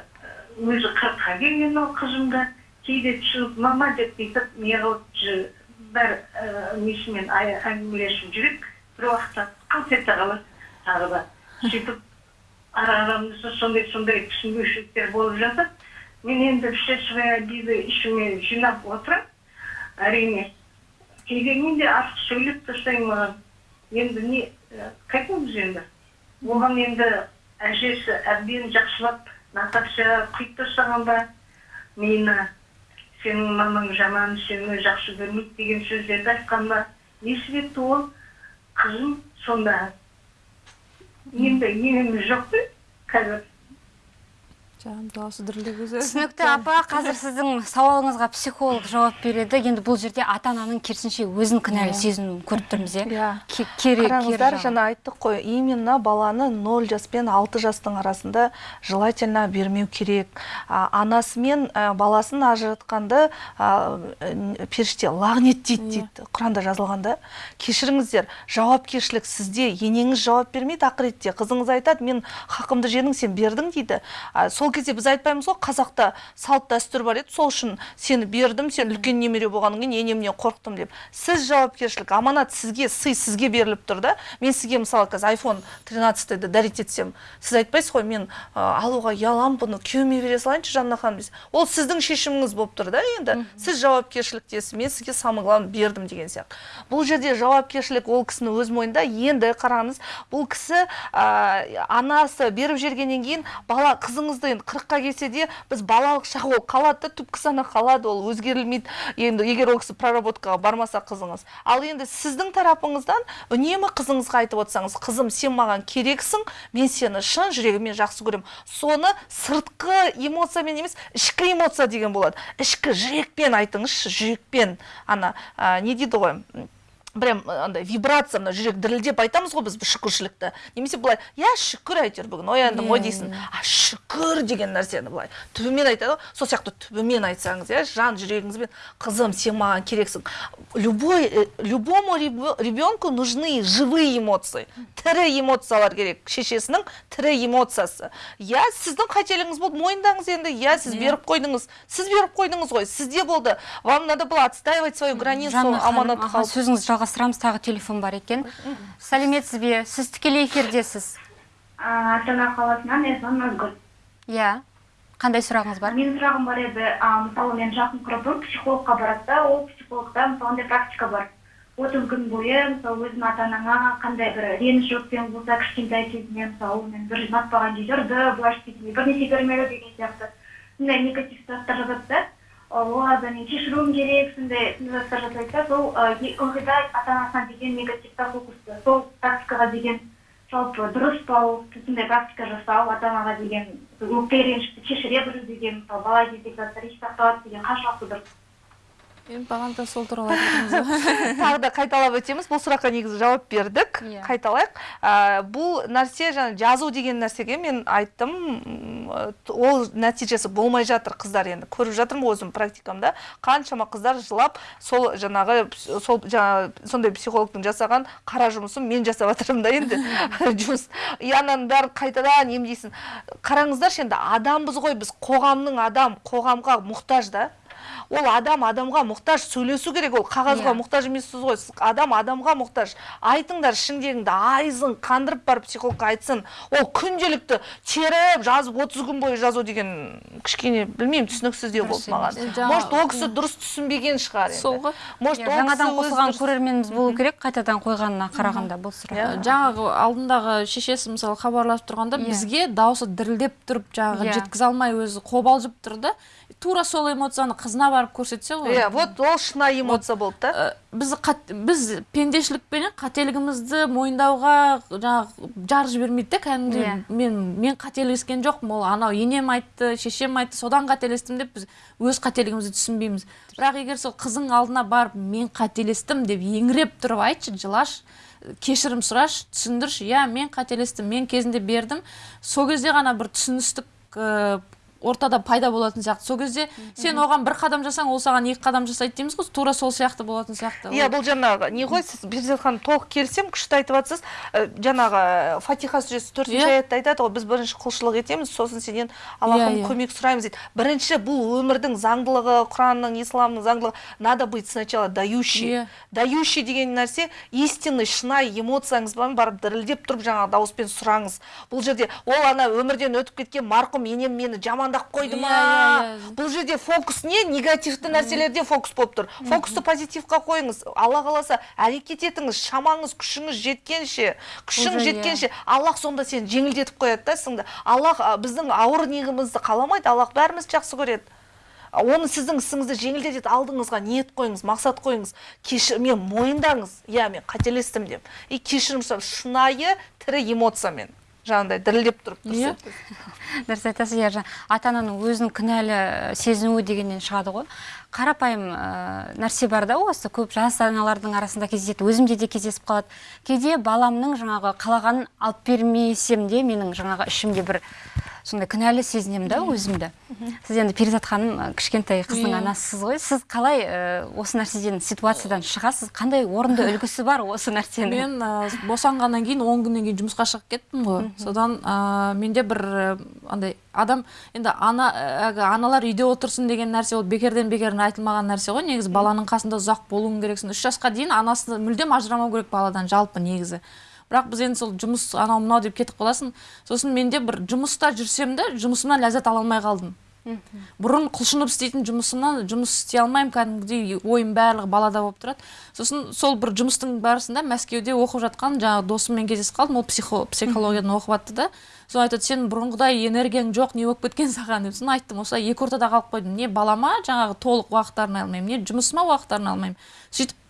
өзі қырыққа келген ол қызым да кейде түсініп мама деп бүйтіп неғылып бір несімен әңгімелесіп жүреді бір уақытта қалт ете қалады тағы да сөйтіп ара арамызда сондай сондай түсінбеушіліктер болып жатады мен енді все свои обиды ішіме жинап отырамын әрине кейде мен де артық сөйлеп тастаймын маған енді не қайтеміз енді оған енді әжесі әбден жақсылап наташа құйып тастаған ба мені сенің мамаң жаман сені жақсы көрмейді деген сөздерді айтқан ба? Не себепті ол? Қызым сонда. Енді енеміз жоқ қой қазір. Жан дауысы дірілдеп өзі. Түсінікті апа қазір сіздің сауалыңызға психолог жауап береді. Енді бұл жерде ата ананың керісінше өзін кінәлі сезінуін көріп тұрмыз иә. Иә. Қараңыздар жаңа айттық қой именно баланы 0 жас пен 6 жастың арасында желательно бермеу керек. А, анасы мен баласын ажыратқанды періште лағнеттейді дейді құранда жазылғанда. Кешіріңіздер жауапкершілік сізде. Енеңіз жауап бермейді ақыретте қызыңыз айтады мен хақымды жедің сен бердің дейді. А, сол кезде біз айтпаймыз ғой қазақта салт дәстүр бар еді сол үшін сені бердім сен үлкен немере болғаннан кейін енемнен қорықтым деп. Сіз жауапкершілік аманат сізге сый сізге беріліп тұр да. Мен сізге мысалы қазір iphone 13 дарить етсем сіз айтпайсыз ғой мен ә, алуға ұяламын бұны күйеуіме бере салайыншы жанна ханым дейсіз ол сіздің шешіміңіз болып тұр да енді. Сіз жауапкершіліктесіз мен сізге самый главный бердім деген сияқты. Бұл жерде жауапкершілік ол кісінің өз мойнында. Енді қараңыз бұл кісі ә, анасы беріп жібергеннен кейін бала қызыңызды енді қырыққа келсе де біз балалық шақ ол қалады да түпкі сана қалады ол өзгерілмейді. Енді егер ол кісі проработкаға бармаса қызыңыз. Ал енді сіздің тарапыңыздан үнемі қызыңызға айтып отырсаңыз қызым сен маған керексің мен сені шын жүрегіммен жақсы көремін соны сыртқы эмоциямен емес ішкі эмоция деген болады. Ішкі жүрекпен айтыңызшы жүрекпен. Ана ә, не дейді ғой? Прям андай вибрация мына жүрек дірілдеп айтамыз ғой біз шүкіршілікті немесе былай иә шүкір әйтеуір бүгін ояндым ғой дейсің а шүкір деген нәрсені былай. Түбімен айтады ғой сол сияқты түбімен айтсаңыз иә жан жүрегіңізбен қызым сен маған керексің любой э, любому ребенку нужны живые эмоции. Тірі эмоциялар керек. Шешесінің тірі эмоциясы. Иә сіздің қателігіңіз болды мойындаңыз енді иә сіз беріп қойдыңыз сіз беріп қойдыңыз ғой сізде болды. Вам надо было отстаивать свою границу аманат қалып сөзіңізді жалғастырамыз тағы телефон бар екен. Сәлеметсіз бе? Сіз тікелей эфирдесіз. Астана қаласынан эслам назгүл. Иә. Қандай сұрағыңыз бар? Менің сұрағым бар еді. Мысалы мен жақын құрбым психологқа барады да ол психологта мысалы андай практика бар. Отыз күн бойы мысалы өзің ата анаңа қандай бір реніш өкпең болса кішкентай кезінен мысалы онымен бір ұнатпаған жерде ұрды былай істейді бірнеше бермеді деген сияқты. Сондай негатив заттар жазады да. Олардан мен кешіруім керек сондай сондай заттар жасайды да сол ы, е- ылғи да ата анасына деген негативта фокусты сол практикаға деген жалпы дұрыс па сондай практика жасау ата анаға деген өкпе ренішті кешіре білу деген мысалы бала кездегі заттар есте сақталады деген қаншалықты дұрыс? Енді бағана да сол туралы тағы да қайталап өтеміз. Бұл сұраққа негізі жауап бердік. Иә. қайталайық. Ә, бұл нәрсе жаңа жазу деген нәрсеге мен айттым. Ол нәтижесі болмай жатыр қыздар. Енді көріп жатырмын өзім практикамда. Қаншама қыздар жылап сол жаңағы сол жаңа сондай психологтың жасаған қара жұмысын мен жасап жатырмын да енді. Жұмыс. И ананың бәрін қайтадан емдейсің. Қараңыздаршы енді адамбыз ғой біз. Қоғамның адам қоғамға мұқтаж да. Ол адам адамға мұқтаж сөйлесу керек ол. Қағазға Иә. мұқтаж емессіз ғой. Сіз адам адамға мұқтаж. Айтыңдар ішіңдегіңді айызын қандырып барып психологқа айтсын. Ол күнделікті теріп жазып отыз күн бойы жазу деген кішкене білмеймін түсініксіздеу болды маған. может ол кісі дұрыс түсінбеген шығар енді. Сол ғой. может жаңадан қосылған көрерменіміз болу керек қайтадан қойғанына қарағанда бұл сұрақ. Жаңағы алдындағы шешесі мысалы хабарласып тұрғанда бізге дауысы дірілдеп тұрып жаңағы жеткізе алмай өзі қобалжып тұр да тура сол эмоцияны қызына барып көрсетсе ғой иә вот ол шынайы эмоция болды да. Ә, біз қат- біз пендешілікпенен қателігімізді мойындауға жаңағы жар жібермейді да кәдімгідей. Иә. мен мен қателескен жоқпын ол анау енем айтты шешем айтты содан қателестім деп біз өз қателігімізді түсінбейміз. Бірақ егер сол қызың алдына барып мен қателестім деп еңіреп тұрып айтшы жылаш кешірім сұрашы түсіндірші иә мен қателестім мен кезінде бердім сол кезде ғана бір түсіністік ә, ортада пайда болатын сияқты. Сол кезде сен оған бір қадам жасаң ол саған екі қадам жасайды дейміз ғой. Тура сол сияқты болатын сияқты. Иә бұл жаңағы не ғой сіз перизат ханым толық келісемін күшті айтып жатсыз Ә, жаңағы фатиха сүресі төртінші Иә. аятта айтады ғой біз бірінші құлшылық етеміз сосын сенен аллахым Иә, иә. көмек сұраймыз дейді. Бірінші бұл өмірдің заңдылығы құранның исламның заңдылығы надо быть сначала дающий. Дающий деген нәрсе истинный шынайы эмоцияңызбен барып дірілдеп тұрып жаңағы дауыспен сұраңыз. Бұл жерде ол ана өмірден өтіп кеткен марқұм енем мені жамандап қойды ма? Иә, иә, иә. бұл жерде фокус не? Негативті нәрселерде фокус болып тұр. Фокусты позитивқа қойыңыз. Алла қаласа әрекет етіңіз шамаңыз күшіңіз жеткенше күшің жеткенше аллах сонда сені жеңілдетіп қояды да сіңді аллах біздің ауыр негімізді қаламайды аллах бәрімізді жақсы көреді. Оны сіздің ісіңізді жеңілдетеді алдыңызға ниет қойыңыз мақсат қойыңыз. Кешір мен мойындаңыз. Иә мен қателестім деп. И кешірім сұрап шынайы тірі эмоциямен. Жаңағыдай дірілдеп тұрып Иә. тұрсыз дұрыс айтасыз иә ата ананың өзін кінәлі сезінуі дегеннен шығады ғой. Қарапайым ә, нәрсе бар да осы көп жас аналардың арасында кездеседі өзімде де кездесіп қалады. Кейде баламның жаңағы қалағанын алып бермесем де менің жаңағы ішімде бір сондай кінәлі сезінемін да өзімді. Сіз енді перизат ханым кішкентай қыздың анасысыз ғой. Сіз қалай ә, осы нәрседен ситуациядан шығасыз? Қандай орынды үлгісі бар осы нәрсенің? Мен ә, босанғаннан кейін он күннен кейін жұмысқа шығып кеттім ғой. Содан ә, менде бір андай адам енді ана әлгі аналар үйде отырсын деген нәрсе ол бекерден бекер айтылмаған нәрсе ғой негізі. Баланың қасында ұзақ болуың керексің. Үш жасқа дейін анасы мүлдем ажырамау керек баладан жалпы негізі. Бірақ біз енді сол жұмыс анау мынау деп кетіп қаласың. Сосын менде бір жұмыста жүрсем де жұмысымнан ләззат ала алмай қалдым. Бұрын құлшынып істейтін жұмысымнан жұмыс істей алмаймын кәдімгідей ойым барлығы балада болып тұрады. Сосын сол бір жұмыстың барысында мәскеуде оқып жатқан жаңағы досыммен кездесіп қалдым. Ол психо, психологиядан оқып жатты да. Сол айтады сен бұрынғыдай энергияң жоқ не болып кеткен саған? деп. Сосын айттым осылай екі ортада қалып қойдым. Не балама жаңағы толық уақыт арнай алмаймын не жұмысыма уақыт арнай алмаймын сөйтіп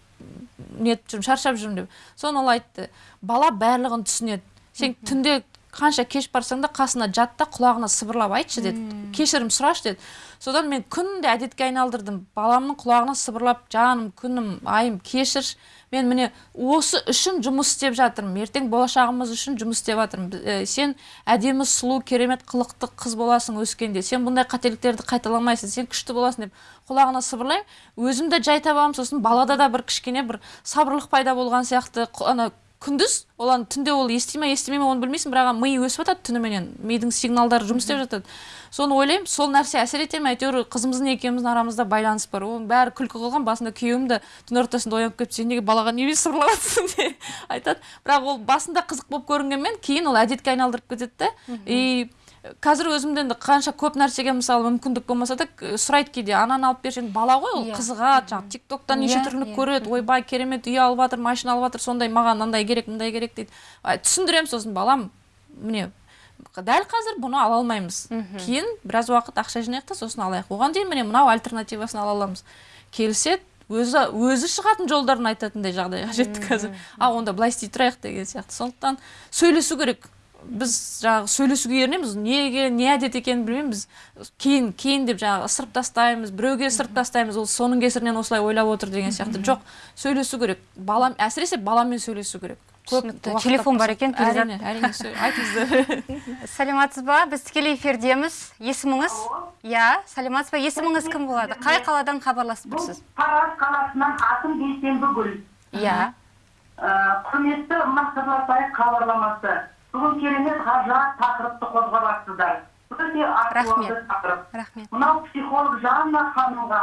нетіп жүрмін шаршап жүрмін деп. Соны ол айтты. Бала барлығын түсінеді. Сен түнде қанша кеш барсаң да қасына жат та құлағына сыбырлап айтшы деді. Кешірім сұрашы деді. Содан мен күнде әдетке айналдырдым. Баламның құлағына сыбырлап жаным күнім айым кешірші мен міне осы үшін жұмыс істеп жатырмын. Ертең болашағымыз үшін жұмыс істеп жатырмын. Ә, сен әдемі сұлу керемет қылықты қыз боласың өскенде. Сен бұндай қателіктерді қайталамайсың. Сен күшті боласың деп құлағына сыбырлаймын. Өзім де жай табамын сосын балада да бір кішкене бір сабырлық пайда болған сияқты ана күндіз ол ана түнде ол ести ма естімей ма оны білмейсің бірақ ми өсіп жатады түніменен мидың сигналдары жұмыс істеп жатады. Соны ойлаймын сол нәрсе әсер ете ме? Әйтеуір қызымыздың екеуміздің арамызда байланыс бар. Оның бәрі күлкі қылған басында күйеуім де түн ортасында оянып келіп сен неге балаға неге сыбырлап жатрсың деп айтады. Бірақ ол басында қызық болып көрінгенмен кейін ол әдетке айналдырып кетеді да и қазір өзімде енді қанша көп нәрсеге мысалы мүмкіндік болмаса да сұрайды кейде ананы алып берші бала ғой ол Иә. қызығады жаңағы тик токтан неше Иә, түрлі иә, көреді ойбай керемет үй алып жатыр машина алып жатыр сондай маған мындай керек мындай керек дейді. Түсіндіремін сосын балам міне дәл қазір бұны ала алмаймыз кейін біраз уақыт ақша жинайық та сосын алайық. Оған дейін міне мынау альтернативасын ала аламыз. Келіседі өзі өзі шығатын жолдарын айтатындай жағдайға жетті қазір. А онда былай істей тұрайық деген сияқты. Сондықтан сөйлесу керек. Біз жаңағы сөйлесуге ерінеміз. Неге не әдет екенін білмеймін. Біз кейін кейін деп жаңағы ысырып тастаймыз біреуге ысырып тастаймыз ол соның кесірінен осылай ойлап отыр деген сияқты. Жоқ сөйлесу керек. Балам әсіресе баламен сөйлесу керек. Түсінікті. Телефон бар екен, әрине әрине айтыңыздар сәлематсыз ба біз тікелей эфирдеміз. Есіміңіз? Иә сәлематсыз ба есіміңіз кім болады? Қай қаладан хабарласып тұрсыз тараз қаласынан атым бейсенбі гүл. Иә. Құрметті мақсарласай хабарламасы. Бүгін керемет ғажап тақырыпты қозғап өте актуалды тақырып. Рахмет. Мынау психолог жанна ханымға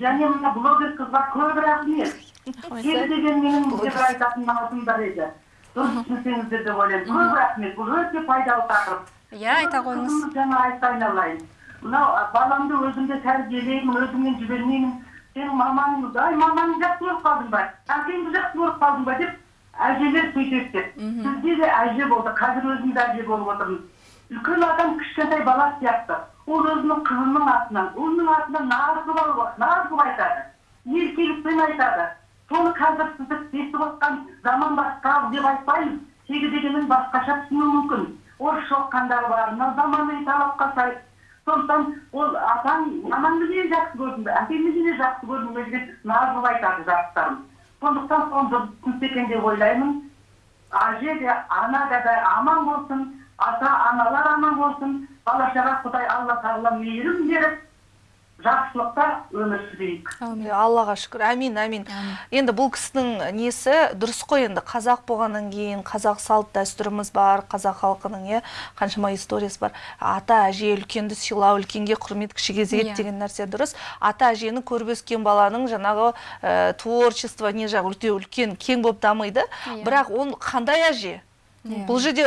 және мына блогер қызға көп рахмет. Кем деген менің бір айтатын наузым бар еді. Дұрыс түсінсеңіздер деп ойлаймын. Көп рахмет. Бұл өте пайдалы тақырып. Иә айта қойыңыз. жаңа айтты айналайын. Мынау баламды өзімді тәрбиелеймін өзіммен жібермеймін сенің мамаң ай мамаңды жақсы көріп қалдың ба? Әкеңді жақсы көріп қалдың ба деп әжелер сөйтеді. Деп бізде де әже болды қазір өзім де әже болып отырмын үлкен адам кішкентай бала сияқты. ол өзінің қызының атынан оның атынан наз қылып айтады. еркелікпен айтады. соны қазір сізді естіп отқан заман басқа деп айтпаймыз. тегі дегенін басқаша түсіну мүмкін. орысша оқығандар бар мына заманауи талапқа сай. сондықтан ол атаң анаңды неге жақсы көрдің бе әкеңді неге жақсы көрдің бе деген қылып айтады жастарым. Сондықтан соны дұрыс екен деп ойлаймын. Әже де ана да да аман болсын ата аналар аман болсын. Бала шаға құдай алла тағала мейірім беріп жақсылықта өмір сүрейік. Иә, аллаға шүкір. Әмин әмин енді бұл кісінің несі? Дұрыс қой енді. Қазақ болғаннан кейін қазақ салт дәстүріміз бар қазақ халқының иә қаншама историясы бар. Ата әже үлкенді сыйлау үлкенге құрмет кішіге ізет Иә. деген нәрсе дұрыс. Ата әжені көріп өскен баланың жаңағы ә, творчество не жағы өте үлкен кең болып дамиды. Иә. бірақ ол қандай әже? Бұл жерде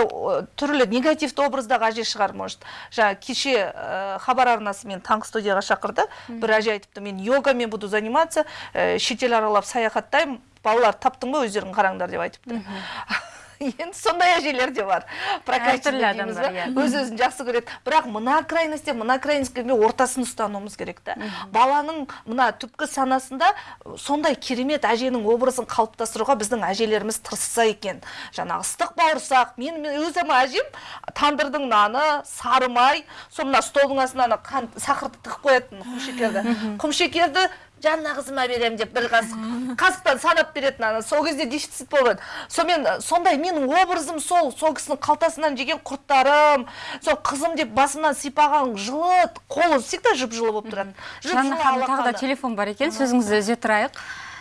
түрлі негативті образдағы әже шығар может. Жаңа кеше ә, хабар арнасы мен таңғы студияға шақырды. Бір әже айтыпты мен йогамен буду заниматься ә, шетел аралап саяхаттаймын балалар таптың ба өздерің қараңдар деп айтыпты. енді сондай әжелер де бар. Прокачанный дейміз ба? өз өзін жақсы көреді. Бірақ мына крайностьте мына крайностьке ортасын ұстануымыз керек та. Баланың мына түпкі санасында сондай керемет әженің образын қалыптастыруға біздің әжелеріміз тырысса екен. Жаңағы ыстық бауырсақ мен, мен өзім әжем тандырдың наны сары май сол мына столдың астына ана қант сахарды тығып қоятын құмшекерді. Құмшекерді жанна қызыма беремін деп бір қасық қасықтан санап беретін ана. Сол кезде дефицит болған. Сонымен сондай менің образым сол сол кісінің қалтасынан жеген құрттарым сол қызым деп басымнан сипаған жылы қолы всегда жып жылы болып тұрады. Жанна ханым тағы да телефон бар екен сөзіңізді үзе тұрайық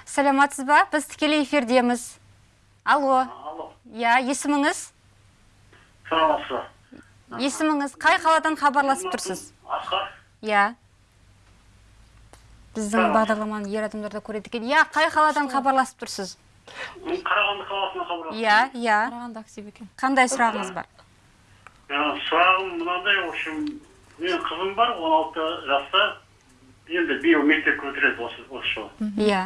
сәлеметсіз ба? Біз тікелей эфирдеміз. Алло. Алло, иә есіміңіз? Саламатсыз ба? есіміңіз? Қай қаладан хабарласып тұрсыз? Асқар, иә. Біздің бағдарламаны ер адамдар да көреді екен. Иә қай қаладан хабарласып тұрсыз? Мен Қарағанды қаласынан хабарласып иә иә. Қарағанды актив екен. Қандай сұрағыңыз бар. Ә, Сұрағым мынандай, в общем, менің қызым бар, 16 жаста, енді биыл мектепке бітіреді осы, осы жылы. иә.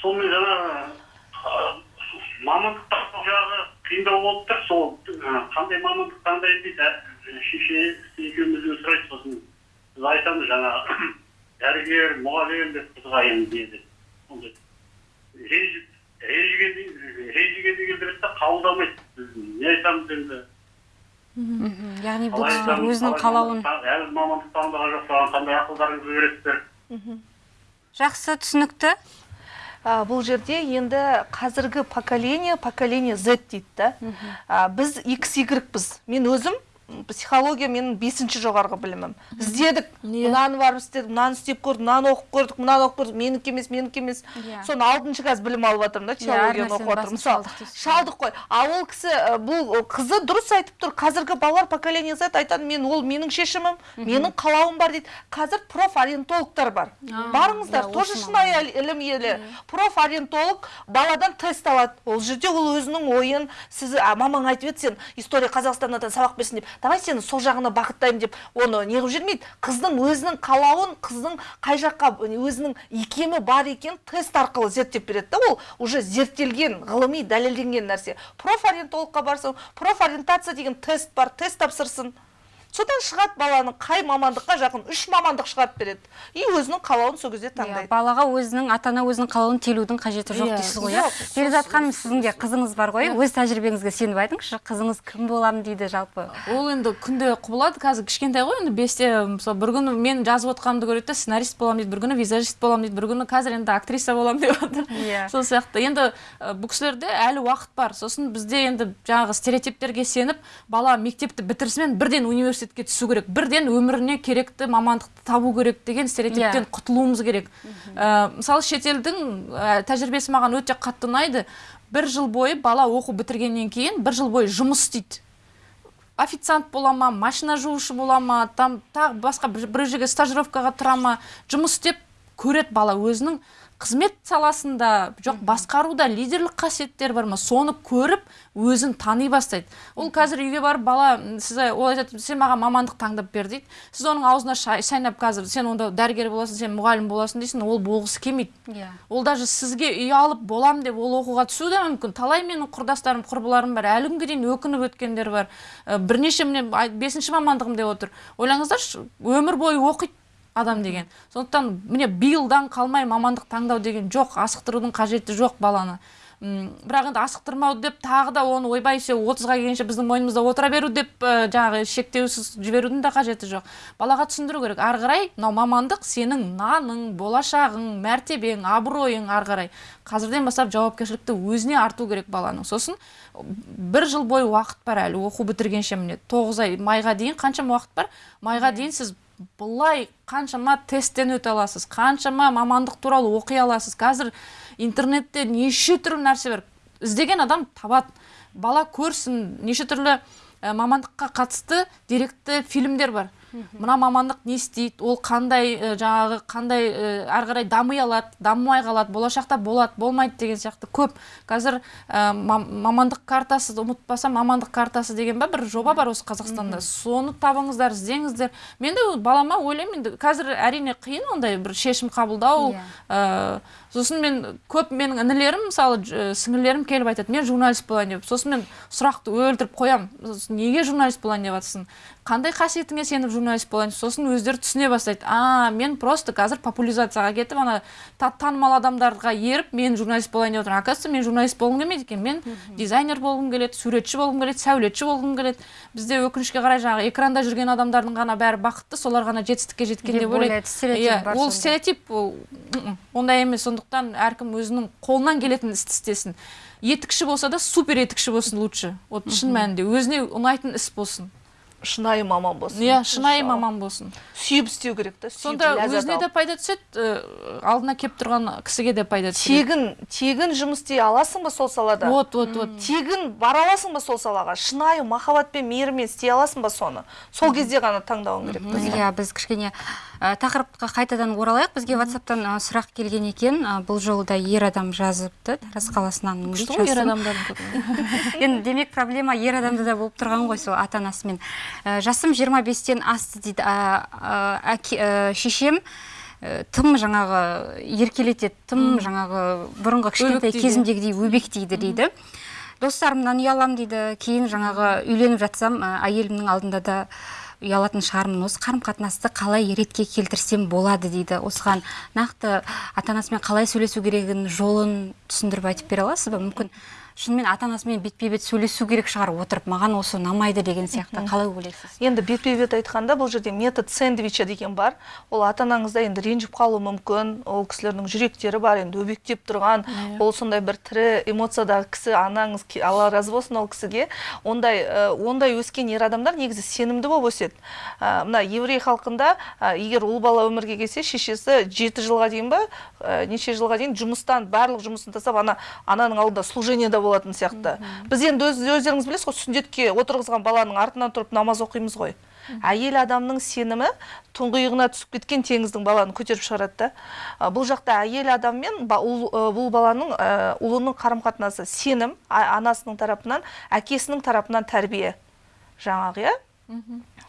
Сонымен жаңағы мамандық таңдау жағы қиындау болып тұр, сол қандай мамандық таңдайды дейді, шеше екеумізден сұрайды, сосын. Біз айтамыз жаңағы дәрігер, мұғалім деп қызға енді не деп. Сондай ренжігенді келтіреді да қабылдамайды. Біз не айтамыз енді? Мхм. яғни бұл кісілер өзінің қалауын әлі мамандық таңдаған жоқ саған қандай ақылдарыңызды бересіздер жақсы түсінікті. А, бұл жерде енді қазіргі поколение поколение Z дейді да. А, біз XY-біз мен өзім психология менің бесінші жоғарғы білімім. Іздедік мынаны барып істедік мынаны істеп көрдік мынаны оқып көрдік мынаны оқып көрдік менікі емес менікі емес. Иә. соны алтыншы қазір білім алып жатырмын да теологияны нәрсенің оқып жатырмын мысалы шалдық қой. А ол кісі бұл қызы дұрыс айтып тұр. Қазіргі балалар поколение Z айтады мен ол менің шешімім менің қалауым бар дейді. Қазір профориентологтар бар. Барыңыздар иә, тоже шынайы ілім иелі. Профориентолог баладан тест алады. Ол жерде ол өзінің ойын сіз мамаң айтып еді сен история қазақстаннан сабақ берсін деп. Давай сені сол жағына бағыттаймын деп оны неғып жүрмейді қыздың өзінің қалауын қыздың қай жаққа өзінің икемі бар екенін тест арқылы зерттеп береді да ол уже зерттелген ғылыми дәлелденген нәрсе. Профориентологқа барсын профориентация деген тест бар тест тапсырсын. Содан шығады баланың қай мамандыққа жақын үш мамандық шығарып береді. И өзінің қалауын сол кезде Иә, таңдайды. балаға өзінің ата ана өзінің қалауын телудің қажеті жоқ Иә, дейсіз ғой иә? перизат ханым сіздің де қызыңыз бар ғой өз тәжірибеңізге сеніп айтыңызшы қызыңыз кім боламын дейді жалпы. Ол енді күнде құбылады қазір кішкентай ғой енді бесте мысалы бір күні мен жазып отқанымды көреді да сценарист боламын дейді бір күні визажист боламын дейді бір күні қазір енді актриса боламын деп жатыр Иә. сол сияқты. Енді бұл кісілерде әлі уақыт бар. Сосын бізде енді жаңағы стереотиптерге сеніп бала мектепті бітірісімен бірден университетке түсу керек. Бірден өміріне керекті мамандықты табу керек деген стереотиптен Иә. құтылуымыз керек. Ә, мысалы шетелдің ә, тәжірибесі маған өте қатты ұнайды. Бір жыл бойы бала оқу бітіргеннен кейін бір жыл бойы жұмыс істейді. Официант бола ма машина жуушы бола ма там тағы басқа бір бір жерге стажировкаға тұра ма жұмыс істеп көреді бала өзінің. Қызмет саласында жоқ басқаруда лидерлік қасиеттер бар ма? Соны көріп өзін тани бастайды. Ол қазір үйге барып бала сіз ол айтады сен маған мамандық таңдап бер дейді. Сіз оның аузына шай- шайнап қазір сен онда дәрігер боласың сен мұғалім боласың дейсің ол болғысы келмейді. Иә. Ол даже сізге үй алып болам деп ол оқуға түсуі де мүмкін. Талай менің құрдастарым құрбыларым бар. Әлі күнге дейін өкініп өткендер бар. Бірнеше міне бесінші мамандығым деп отыр. Ойлаңыздаршы өмір бойы оқиды. Адам деген. Сондықтан міне биылдан қалмай мамандық таңдау деген жоқ асықтырудың қажеті жоқ баланы. М, бірақ енді асықтырмау деп тағы да оны ойбай все отызға келгенше біздің мойнымызда отыра беру деп ә, жаңағы шектеусіз жіберудің де қажеті жоқ. Балаға түсіндіру керек. Ары қарай мынау мамандық сенің наның болашағың мәртебең абыройың ары қарай. Қазірден бастап жауапкершілікті өзіне арту керек баланың. Сосын бір жыл бойы уақыт бар әлі оқу бітіргенше міне. Тоғыз ай майға дейін қаншама уақыт бар? Майға дейін сіз былай қаншама тесттен өте аласыз қаншама мамандық туралы оқи аласыз. Қазір интернетте неше түрлі нәрсе бар. Іздеген адам табады. Бала көрсін неше түрлі ә, мамандыққа қатысты деректі фильмдер бар. Мына мамандық не істейді? Ол қандай ә, жаңағы қандай ә, ары қарай дами алады дамымай қалады болашақта болады болмайды деген сияқты. Көп. Қазір ә, мам- мамандық картасы ұмытпасам мамандық картасы деген ба бір жоба бар осы қазақстанда. Соны табыңыздар іздеңіздер. Мен де балама ойлаймын енді қазір әрине қиын ондай бір шешім қабылдау Иә. ә, сосын мен көп менің інілерім мысалы сіңілерім келіп айтады мен журналист болайын деп. Сосын мен сұрақты өлтіріп қоямын. Неге журналист болайын? деп жатрсың қандай қасиетіңе сеніп журналист болайын? Сосын өздері түсіне бастайды. А мен просто қазір популяризацияға кетіп ана та- танымал адамдарға еріп мен журналист болайын деп отырмын. Оказывается мен журналист болғым келмейді екен. Мен дизайнер болғым келеді суретші болғым келеді сәулетші болғым келеді. Бізде өкінішке қарай жаңағы экранда жүрген адамдардың ғана бәрі бақытты солар ғана жетістікке жеткен деп ойлайды. Иә, ол стереотип ондай емес. Сондықтан әркім өзінің қолынан келетін істі істесін. Етікші болса да супер етікші болсын лучше. Вот шын мәнінде өзіне ұнайтын іс болсын. Шынайы маман болсын. Иә шынайы маман болсын. Сүйіп істеу керек та сонда өзіне де пайда түседі алдына келіп тұрған кісіге де пайда түседі. Тегін тегін жұмыс істей аласың ба сол салада? Вот вот вот. Тегін бара аласың ба сол салаға? Шынайы махаббатпен мейіріммен істей аласың ба соны? Сол кезде ғана таңдауың керек иә біз кішкене тақырыпқа қайтадан оралайық. Бізге ватсаптан сұрақ келген екен. Бұл жолы да ер адам жазыпты. Тараз қаласынан күшті ғой ер көбі. енді демек проблема ер адамда да болып тұрған ғой сол ата анасымен жасым 25-тен асты дейді ә, шешем. Ә, тым жаңағы еркелетеді тым жаңағы бұрынғы кішкентай кезімдегідей өбектейді дейді. Достарымнан ұяламын дейді кейін жаңағы үйленіп жатсам әйелімнің алдында да ұялатын шығармын. Осы қарым қатынасты қалай ретке келтірсем болады дейді. Осыған нақты ата анасымен қалай сөйлесу керегін жолын түсіндіріп айтып бере аласыз ба? Мүмкін шынымен ата анасымен бетпе бет сөйлесу керек шығар отырып маған осы ұнамайды деген сияқты. Қалай ойлайсыз? Енді бетпе бет айтқанда бұл жерде метод сэндвича деген бар. Ол ата анаңызда енді ренжіп қалуы мүмкін. Ол кісілердің жүректері бар енді өбектеп тұрған. Ол сондай бір тірі эмоциядағы кісі анаңыз алла разы болсын ол кісіге. Ондай ондай өскен ер адамдар негізі сенімді болып өседі. Мына еврей халқында егер ұл бала өмірге келсе шешесі жеті жылға дейін ба неше жылға дейін жұмыстан барлық жұмысын тастап ана ананың алдында служениеда болатын сияқты. Біз енді өз, өздеріңіз білесіз ғой сүндетке отырғызған баланың артынан тұрып намаз оқимыз ғой. Әйел адамның сенімі тұңғиығына түсіп кеткен теңіздің баланы көтеріп шығарады да. Бұл жақта әйел адам мен бұл баланың ұлының қарым қатынасы сенім анасының тарапынан әкесінің тарапынан тәрбие. Жаңағы иә?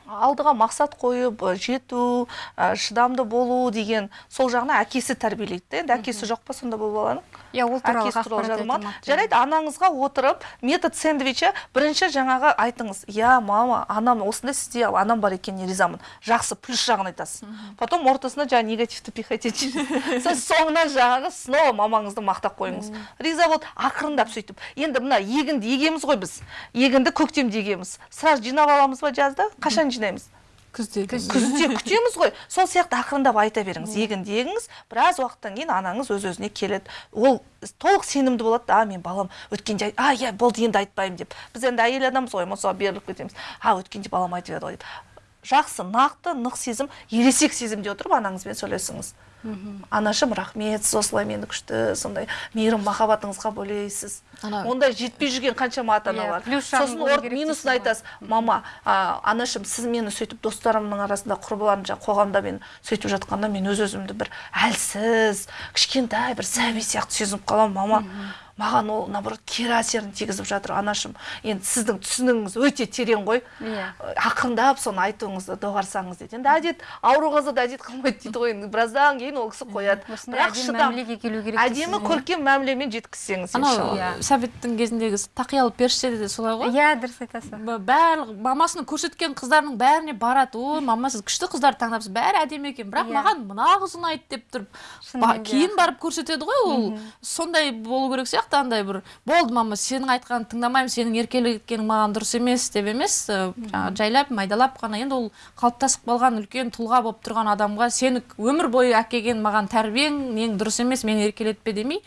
Алдыға мақсат қойып жету шыдамды болу деген сол жағына әкесі тәрбиелейді да енді әкесі жоқ па сонда бұл баланың? Иә ол туралы ақпарат жарайды анаңызға отырып метод сэндвича бірінші жаңағы айтыңыз. Иә мама анам осындай сізде анам бар екеніне ризамын жақсы плюс жағын айтасыз. Потом ортасына жаңағы негативті пихать етіңіз соңынан жаңағы снова мамаңызды мақтап қойыңыз. Риза болды ақырындап сөйтіп. Енді мына егінді егеміз ғой біз. Егінді көктемде егеміз. Сразу жинап аламыз ба жазда? Қашан жинаймыз? Күзде күзде күтеміз ғой. Сол сияқты ақырындап айта беріңіз егінді егіңіз біраз уақыттан кейін анаңыз өз өзіне келеді. Ол толық сенімді болады да а мен балам өткенде а иә болды енді айтпаймын деп. Біз енді әйел адамбыз ғой эмоцияға беріліп кетеміз. А өткенде балам айтып еді ғой деп. Жақсы нақты нық сезім ересек сезімде отырып анаңызбен сөйлесіңіз. Анашым рахмет сіз осылай мені күшті сондай мейірім махаббатыңызға бөлейсіз ондай жетпей жүрген қаншама ата Иә, аналар жағын сосын минусын айтасыз. мама а, анашым сіз мені сөйтіп достарымның арасында құрбыларым жаңағы қоғамда мен сөйтіп жатқанда мен өз өзімді бір әлсіз кішкентай бір сәби сияқты сезініп қаламын мама. Маған ол наоборот кері әсерін тигізіп жатыр. Анашым енді сіздің түсінігіңіз өте терең ғой. Иә. ақырындап соны айтуыңызды доғарсаңыз дейді. Енді әдет ауру қызды да әдет қылмайды дейді ғой. Енді біраздан кейін ол кісі қояды. Осындай бірақ әдемі шыдам. мәмілеге келу керек әдемі дейсіз. көркем мәмілемен жеткізсеңіз анау иншалла. Иә. советтің кезіндегі тақиялы періштеде де солай ғой? Иә дұрыс айтасың. Б- барлық мамасының көрсеткен қыздарының бәріне барады. Ой мама сіз күшті қыздарды таңдапсыз. Бәрі әдемі екен. Бірақ Иә. маған мына қыз ұнайды деп тұрып кейін барып көрсетеді ғой ол. Сондай болу керек сияқты. Андай бір болды мама сенің айтқаныңды тыңдамаймын сенің еркелеткенің маған дұрыс емес деп емес жаңағы жайлап майдалап қана енді ол қалыптасып қалған үлкен тұлға болып тұрған адамға сені өмір бойы әкелген маған тәрбиең нең дұрыс емес мені еркелетпе демей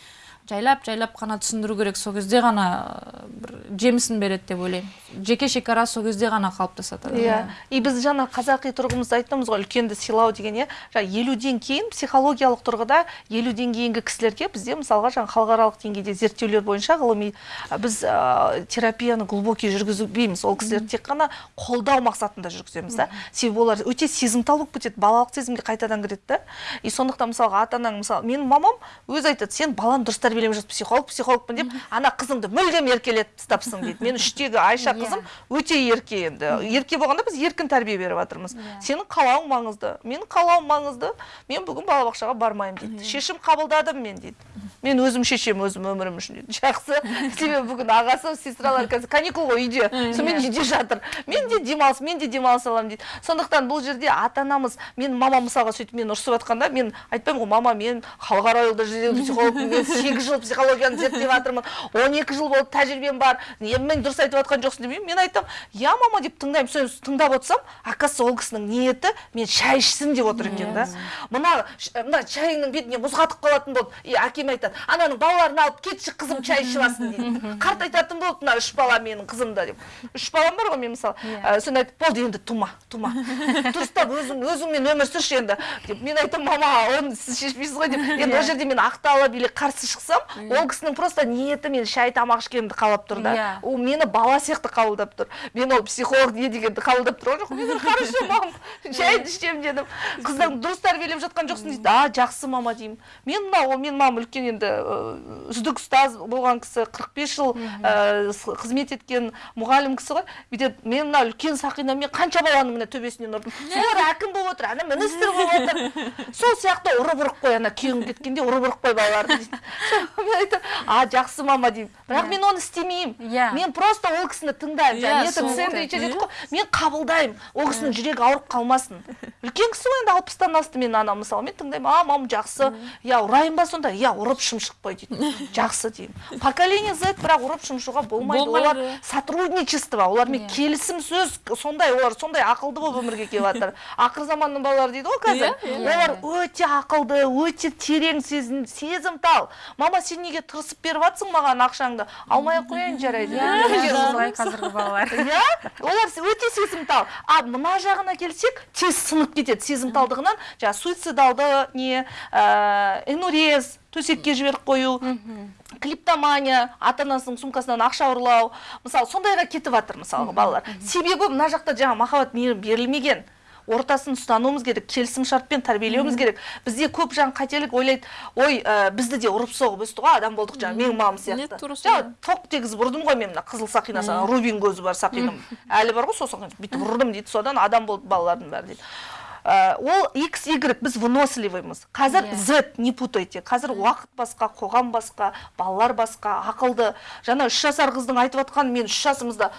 жайлап жайлап қана түсіндіру керек. Сол кезде ғана ә, бір жемісін береді деп ойлаймын. Жеке шекара сол кезде ғана қалыптасады. Иә. И біз жаңа қазақи тұрғымызда айтамыз ғой үлкенді сыйлау деген иә. Жаңа елуден кейін психологиялық тұрғыда елуден кейінгі кісілерге бізде мысалға жаңа халықаралық деңгейде зерттеулер бойынша ғылыми біз ә, терапияны глубокий жүргізбейміз. Ол кісілерді тек қана қолдау мақсатында жүргіземіз да. Себебі олар өте сезімтал болып кетеді балалық сезімге қайтадан кіреді да. И сондықтан мысалға ата анаң мысалы менің мамам өзі айтады сен баланы дұрыс тәрбиелеп психолог психологпын деп ана қызыңды мүлдем еркелетіп тастапсың дейді. Мен үштегі айша Иә. қызым өте ерке енді. Ерке болғанда біз еркін тәрбие беріп жатырмыз. Сенің қалауың маңызды. Менің қалауым маңызды. Мен бүгін балабақшаға бармаймын дейді. Шешім қабылдадым мен дейді. Мен өзім шешемін өзім өмірім үшін дейді. Жақсы. Себебі бүгін ағасы сестралар қазір каникул ғой үйде сонымен үйде жатыр. Мен де демалыс мен де демалыс аламын дейді. Сондықтан бұл жерде ата анамыз мен мамам мысалға сөйтіп мені ұрысып жатқанда мен айтпаймын ғой мама мен халықаралық дәрежедегі психологпын мен сегіз жыл психологияны зерттеп жатырмын он екі жыл болды тәжірибем бар мен дұрыс айтып жатқан жоқсың демеймін мен айтамын иә мама деп тыңдаймын соны тыңдап отырсам оказывается ол кісінің ниеті мен шай ішсін деп отыр екен да. Мына мына шайыңның бетіне мұз қатып қалатын болды. И әкем айтады ананың балаларын алып кетші қызым шай ішіп алсын дейді. Қарт айтатын болды мына үш бала менің қызымда деп. Үш балам бар ғой мен мысалы. Ә, соны айтып болды енді тума тума. Дұрыстап өзің өзіңмен өмір сүрші енді деп. Мен айтамын мама оны сіз шешпейсіз ғой деп. Енді ол жерде мен ақталып или қарсы ол кісінің просто ниеті мен шай тамақ ішкенімді қалап тұр да. Иә. ол мені бала сияқты қабылдап тұр. Мен ол психолог не дегенді қабылдап тұрған жоқпын мен хорошо мам шайды ішемін дедім қыздан дұрыс тәрбиелеп жатқан жоқсың дейді. А жақсы мама деймін. Мен мына ол менің мамам үлкен енді үздік ұстаз болған кісі 45 жыл ы, с- қызмет еткен мұғалім кісі ғой. Бүйтіп мен мына үлкен сақинамен қанша баланың міне төбесінен ұрдым. Солар әкім болып отыр ана министр болып отыр сол сияқты ұрып ұрып қой ана күйеуің кеткенде ұрып ұрып қой балаларды дейді. Мен айтамын а жақсы мама деймін. Бірақ мен оны істемеймін. Иә. мен просто ол кісіні тыңдаймын. Иә, сэндвич ғой. мен қабылдаймын. Ол кісінің жүрегі ауырып қалмасын. Үлкен кісі ғой енді алпыстан асты менің анам. Мысалы мен тыңдаймын. А мам жақсы. Иә ұрайын ба сонда? Иә ұрып шымшық қой дейді жақсы деймін. Поколение z бірақ ұрып шымшуға болмайды. Олар сотрудничество. Олармен келісім сөз сондай олар сондай ақылды болып өмірге келіп жатыр ақыр заманның балалары дейді ғой қазір. Иә, олар өте ақылды өте терең сезім сезімтал. Мама сен неге тырысып беріп жатсың маған ақшаңды? Алмай ақ қояйын жарайды. Иә, Иә. солай қазіргі балалар. Иә? Олар өте сезімтал. А мына жағына келсек тез сынып кетеді сезімталдығынан. Жаңағы суицидалды не энурез төсекке жіберіп қою клиптомания ата анасының сумкасынан ақша ұрлау. Мысалы сондайға кетіп жатыр мысалға балалар. Себебі мына жақта жаңа махаббат мейірім берілмеген. Ортасын ұстануымыз керек келісім шартпен тәрбиелеуіміз керек. Бізде көп жаңа қателік ойлайды ой ә, бізді де ұрып соғып өсті ғой адам болдық жаңа менің мамам сияқты жаңа тоқ тегізіп ұрдым ғой мен мына қызыл сақинасы рубин көзі бар сақинам әлі бар ғой сол сақина? Бүйтіп ұрдым дейді содан адам болды балалардың бәрі дейді. Ә, ол x y біз выносливыймыз қазір Иә. z не путайте. Қазір уақыт басқа қоғам басқа балалар басқа ақылды. Жаңа үш жасар қыздың айтып жатқаны мен үш жасымызда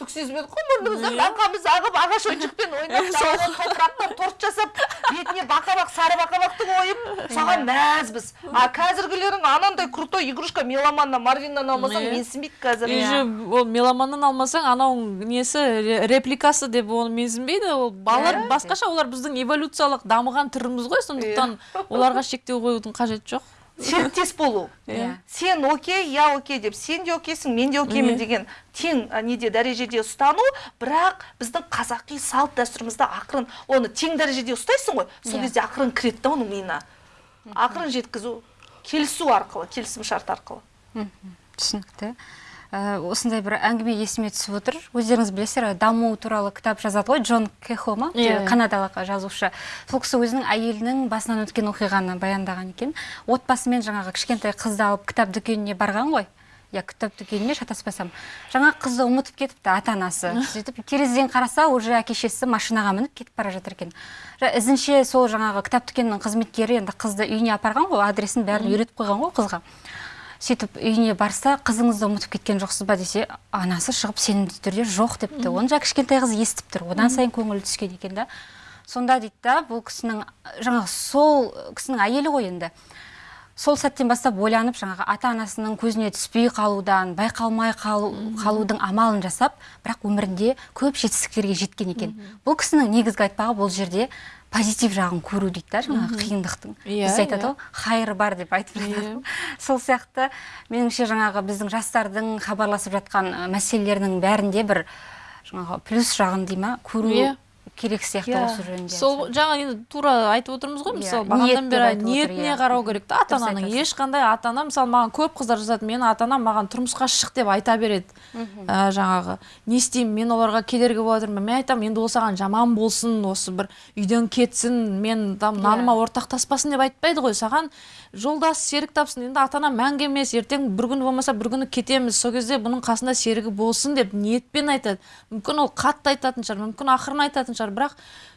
түк сезбедік қой мұрнымыздан арқамыз ағып ағаш ойыншықпен ойнап далада топырақтан торт жасап бетіне бақабақ сары бақабақты қойып соған мәзбіз. А қазіргілерің анандай крутой игрушка меломаннан марвиннан алмасаң Иә. менсінбейді қазір. И же ол меломаннан алмасаң анау несі ре- репликасы деп оны менсінбейді. Ол балалар Иә. басқаша олар біздің эволюциялық дамыған түріміз ғой сондықтан оларға шектеу қоюдың қажеті жоқ. Серіктес болу. Иә. сен окей я окей деп сен де окейсің мен де океймін деген тең неде дәрежеде ұстану бірақ біздің қазақи салт дәстүрімізді ақырын оны тең дәрежеде ұстайсың ғой сол Иә. кезде ақырын кіреді да оның миына. Ақырын жеткізу келісу арқылы келісім шарт арқылы түсінікті. Осындай бір әңгіме есіме түсіп отыр. Өздеріңіз білесіздер даму туралы кітап жазады ғой джон кехо ма Иә. канадалық жазушы. Сол кісі өзінің әйелінің басынан өткен оқиғаны баяндаған екен. Отбасымен жаңағы кішкентай қызды алып кітап дүкеніне барған ғой. Иә кітап дүкеніне шатаспасам. Жаңа қызды ұмытып кетіпті ата анасы сөйтіп терезеден қараса уже әке шешесі машинаға мініп кетіп бара жатыр екен. Ізінше сол жаңағы кітап дүкенінің қызметкері енді қызды үйіне апарған ғой адресін бәрін үйретіп қойған ғой қызға. Сөйтіп үйіне барса қызыңызды ұмытып кеткен жоқсыз ба? десе анасы шығып сенімді түрде жоқ депті. Оны жаңа кішкентай қыз естіп тұр. Одан сайын көңілі түскен екен да. Сонда дейді да бұл кісінің жаңағы сол кісінің әйелі ғой енді. Сол сәттен бастап ойланып жаңағы ата анасының көзіне түспей қалудан байқалмай қалу, қалудың амалын жасап бірақ өмірінде көп жетістіктерге жеткен екен. Бұл кісінің негізгі айтпағы бұл жерде позитив жағын көру дейді да жаңағы қиындықтың. Иә, бізде айтады иә. ғой хайыр бар деп айтып жатады. Сол сияқты меніңше жаңағы біздің жастардың хабарласып жатқан мәселелерінің бәрінде бір жаңағы плюс жағын дей ма көру Иә. Керек сияқты Иә. осы жөнінде сол жаңа енді тура айтып отырмыз ғой Иә, мысалы бағанадан бері ниетіне иә. қарау керек та. Ата ананың ешқандай ата ана мысалы маған көп қыздар жазады менің ата анам маған тұрмысқа шық деп айта береді Ә, жаңағы. Не істеймін мен оларға кедергі болып жатырмын мен айтамын енді ол саған жаман болсын осы бір үйден кетсін мен там наныма ортақтаспасын деп айтпайды ғой. Саған жолдас серік тапсын. Енді ата ана мәңгі емес ертең бір күні болмаса бір күні кетеміз. Сол кезде бұның қасында серігі болсын деп ниетпен айтады. Мүмкін ол қатты айтатын шығар мүмкін ақырын айтатын шығар. Бірақ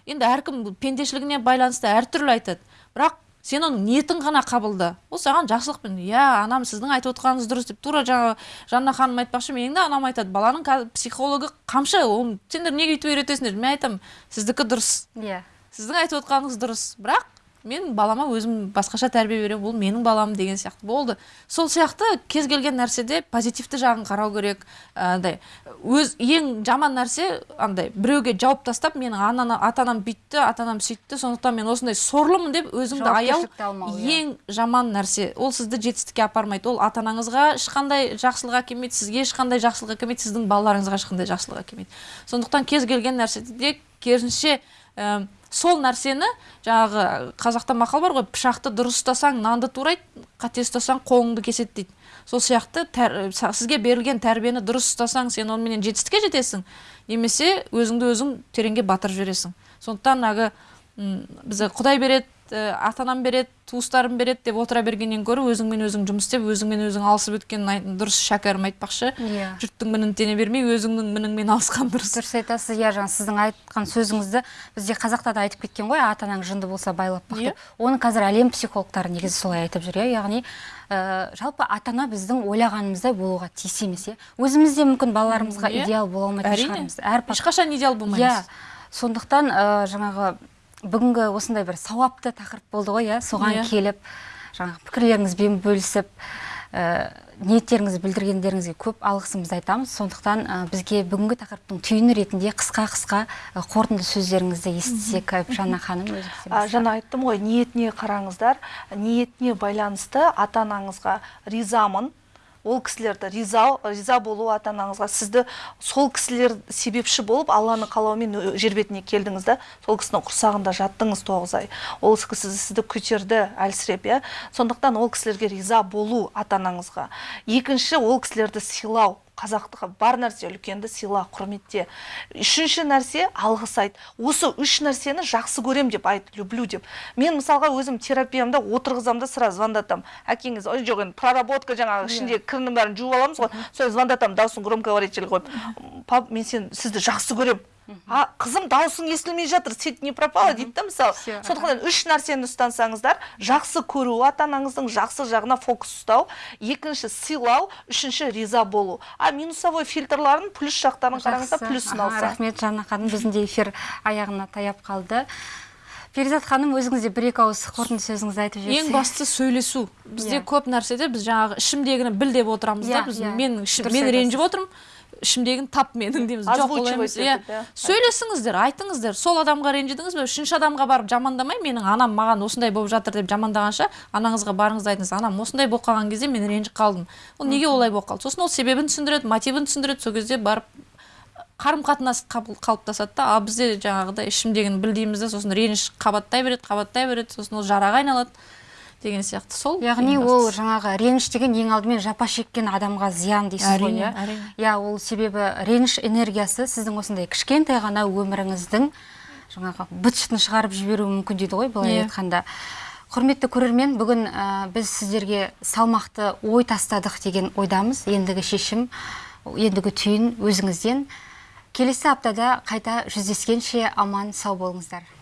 енді әркім пендешілігіне байланысты әртүрлі айтады. Бірақ сен оның ниетін ғана қабылда. Ол саған жақсылықпен иә анам сіздің айтып отырғаныңыз дұрыс деп тура жаңағы жанна ханым айтпақшы менің де анам айтады баланың қазір психологы қамшы ол сендер неге өйтіп үйретесіңдер? Мен айтамын сіздікі дұрыс иә. Сіздің айтып отқаныңыз дұрыс бірақ мен балама өзім басқаша тәрбие беремін бұл менің балам деген сияқты болды. Сол сияқты кез келген нәрседе позитивті жағын қарау керек андай. Өз ең жаман нәрсе андай біреуге жауып тастап менің анана ата анам бүйтті ата анам сөйтті сондықтан мен осындай сорлымын деп өзіңді аяу иә. ең жаман нәрсе. Ол сізді жетістікке апармайды. Ол ата анаңызға ешқандай жақсылық әкелмейді сізге ешқандай жақсылық әкелмейді сіздің балаларыңызға ешқандай жақсылық әкелмейді сондықтан кез келген нәрседе керісінше ә, сол нәрсені жаңағы қазақта мақал бар ғой пышақты дұрыс ұстасаң нанды турайды қате ұстасаң қолыңды кеседі дейді. Сол сияқты тәр, са- сізге берілген тәрбиені дұрыс ұстасаң сен онымен жетістікке жетесің немесе өзіңді өзің тереңге батырып жібересің. Сондықтан әлгі м, бізде құдай береді ә, ата анам береді туыстарым береді деп отыра бергеннен гөрі өзіңмен өзің жұмыс істеп өзіңмен өзің алысып өткен дұрыс шәкәрім айтпақшы. Иә. жұрттың мінін тене бермей өзіңнің мініңмен алысқан дұрыс. Дұрыс айтасыз иә жаңа сіздің айтқан сөзіңізді бізде қазақта да айтып кеткен ғой ата анаң жынды болса байлап бақ деп оны қазір әлем психологтары негізі солай айтып жүр иә. Яғни ә, жалпы ата ана біздің ойлағанымыздай болуға тиіс емес иә. Өзіміз де мүмкін балаларымызға Иә. идеал бола алмайтын шығармыз. Ешқашан идеал болмаймыз. Иә. Сондықтан ә, жаңағы бүгінгі осындай бір сауапты тақырып болды ғой иә? Соған Иә. келіп жаңағы пікірлеріңізбен бөлісіп ә, ниеттеріңізді білдіргендеріңізге көп алғысымызды айтамыз. Сондықтан ә, бізге бүгінгі тақырыптың түйіні ретінде қысқа қысқа ә, қорытынды сөздеріңізді естісек жанна ханым өзіңіз жаңа айттым ғой ниетіне қараңыздар. Ниетіне байланысты ата анаңызға ризамын. Ол кісілерді риза риза болу ата анаңызға сізді сол кісілер себепші болып алланың қалауымен жер бетіне келдіңіз да сол кісінің құрсағында жаттыңыз тоғыз ай. Ол кісі сізді көтерді әлсіреп иә. Сондықтан ол кісілерге риза болу ата анаңызға екінші ол кісілерді сыйлау. Қазақтығы бар нәрсе үлкенді сыйла құрметте. Үшінші нәрсе алғыс айт. Осы үш нәрсені жақсы көрем деп айт люблю деп. Мен мысалға өзім терапиямда отырғызамын да сразу звондатамын әкеңіз ой жоқ енді проработка жаңағы ішіндегі кірінің бәрін жуып аламыз ғой сол звондатамын дауысын громкоговоритель қойып. Пап мен сен сізді жақсы көрем. А қызым дауысың естілмей жатыр сеть не пропала дейді да мысалы. Сондықтан үш нәрсені ұстансаңыздар жақсы көру ата анаңыздың жақсы жағына фокус ұстау. Екінші сыйлау. Үшінші риза болу. А минусовой фильтрларын плюс жақтарын қараңыздар Жақсы. плюсын алса. рахмет жанна ханым. Біздің де эфир аяғына таяп қалды. Перизат ханым өзіңіз де бір екі ауыз қорытынды сөзіңізді айтып жіберсеңіз ең бастысы сөйлесу. Бізде Иә. көп нәрседе біз жаңағы ішімдегіні біл деп отырамыз да Иә, біз иә. мен мен ренжіп отырмын. Ішімдегіні тап менің дейміз. Жоқ емес. иә сөйлесіңіздер айтыңыздар. Сол адамға ренжідіңіз бе? Үшінші адамға барып жамандамай менің анам маған осындай болып жатыр деп жамандағанша анаңызға барыңыз да айтыңыз анам осындай болып қалған кезде мен ренжіп қалдым ол неге олай болып қалды? Сосын ол себебін түсіндіреді мотивін түсіндіреді. Сол кезде барып қарым қатынас қалыптасады да ал бізде жаңағыдай ішімдегіні біл дейміз да сосын реніш қабаттай береді қабаттай береді сосын ол жараға айналады. Деген сияқты. Сол яғни ол жаңағы реніш деген ең алдымен жапа шеккен адамға зиян дейсіз ғой иә? әрине. иә ол себебі реніш энергиясы сіздің осындай кішкентай ғана өміріңіздің жаңағы быт шытын шығарып жіберуі мүмкін дейді ғой былай Иә. айтқанда. Құрметті көрермен бүгін ә, біз сіздерге салмақты ой тастадық деген ойдамыз. Ендігі шешім ендігі түйін өзіңізден. Келесі аптада қайта жүздескенше аман сау болыңыздар.